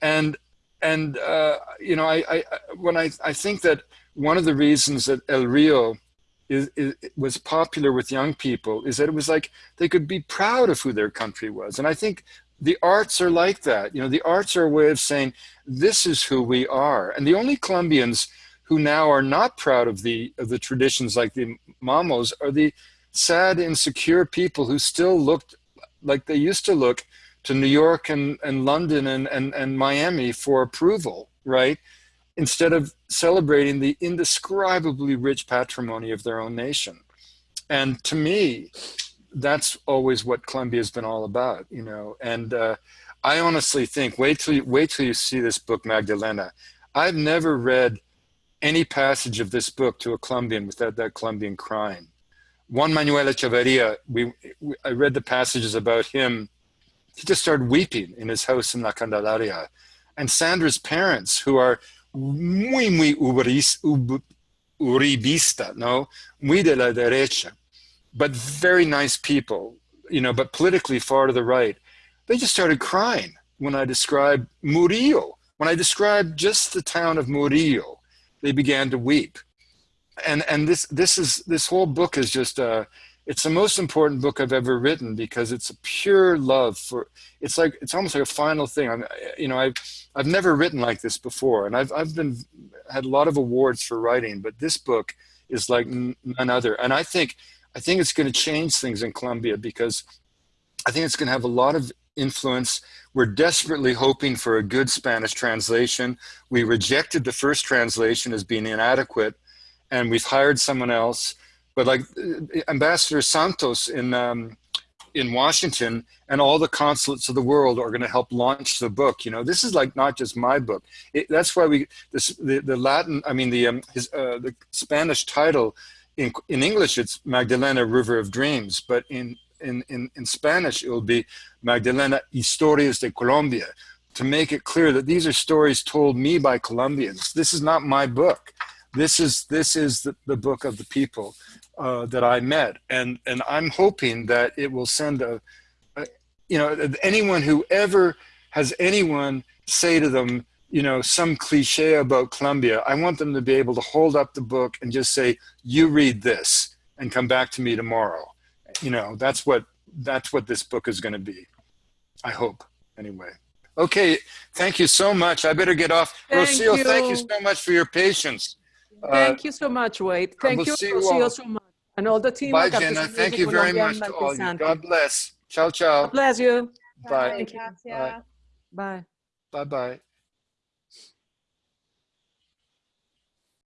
Speaker 1: and and uh, you know, I, I when I I think that one of the reasons that El Rio is, is, was popular with young people is that it was like they could be proud of who their country was. And I think the arts are like that. You know, the arts are a way of saying, this is who we are. And the only Colombians who now are not proud of the, of the traditions like the Mamos are the sad, insecure people who still looked like they used to look to New York and, and London and, and, and Miami for approval, right? Instead of celebrating the indescribably rich patrimony of their own nation. And to me, that's always what Columbia has been all about, you know. And uh, I honestly think, wait till you, wait till you see this book, Magdalena. I've never read any passage of this book to a Colombian without that Colombian crying. Juan Manuel Echeverria, we, we, I read the passages about him. He just started weeping in his house in La Candelaria. And Sandra's parents, who are muy, muy ubris, ub, uribista, no? Muy de la derecha, but very nice people, you know, but politically far to the right. They just started crying when I described Murillo. When I described just the town of Murillo, they began to weep. And, and this, this, is, this whole book is just, uh, it's the most important book I've ever written because it's a pure love for, it's like, it's almost like a final thing. I'm, you know, I've, I've never written like this before, and I've I've been had a lot of awards for writing, but this book is like none other. And I think I think it's going to change things in Colombia because I think it's going to have a lot of influence. We're desperately hoping for a good Spanish translation. We rejected the first translation as being inadequate, and we've hired someone else. But like Ambassador Santos in um, in Washington and all the consulates of the world are going to help launch the book. You know, this is like not just my book. It, that's why we the, the Latin. I mean the um, his uh, the Spanish title in in English it's Magdalena River of Dreams, but in in in, in Spanish it will be Magdalena Historias de Colombia to make it clear that these are stories told me by Colombians. This is not my book. this is this is the, the book of the people uh, that I met, and and I'm hoping that it will send a, a, you know, anyone who ever has anyone say to them, you know, some cliche about Columbia, I want them to be able to hold up the book and just say, "You read this, and come back to me tomorrow." You know, that's what that's what this book is going to be. I hope, anyway. Okay, thank you so much. I better get off.
Speaker 4: Thank
Speaker 1: Rocio, thank you
Speaker 4: you.
Speaker 1: so much for your patience. Uh,
Speaker 4: Thank you so much, Wade. Thank
Speaker 1: we'll
Speaker 4: you,
Speaker 1: you
Speaker 4: Rocio,
Speaker 1: all.
Speaker 4: so much. And all the team
Speaker 1: Bye, Jenna.
Speaker 4: Music
Speaker 1: Thank you very much to all you. God bless. Ciao, ciao.
Speaker 4: God bless you.
Speaker 1: Bye.
Speaker 4: Thank you. Bye.
Speaker 1: Bye-bye.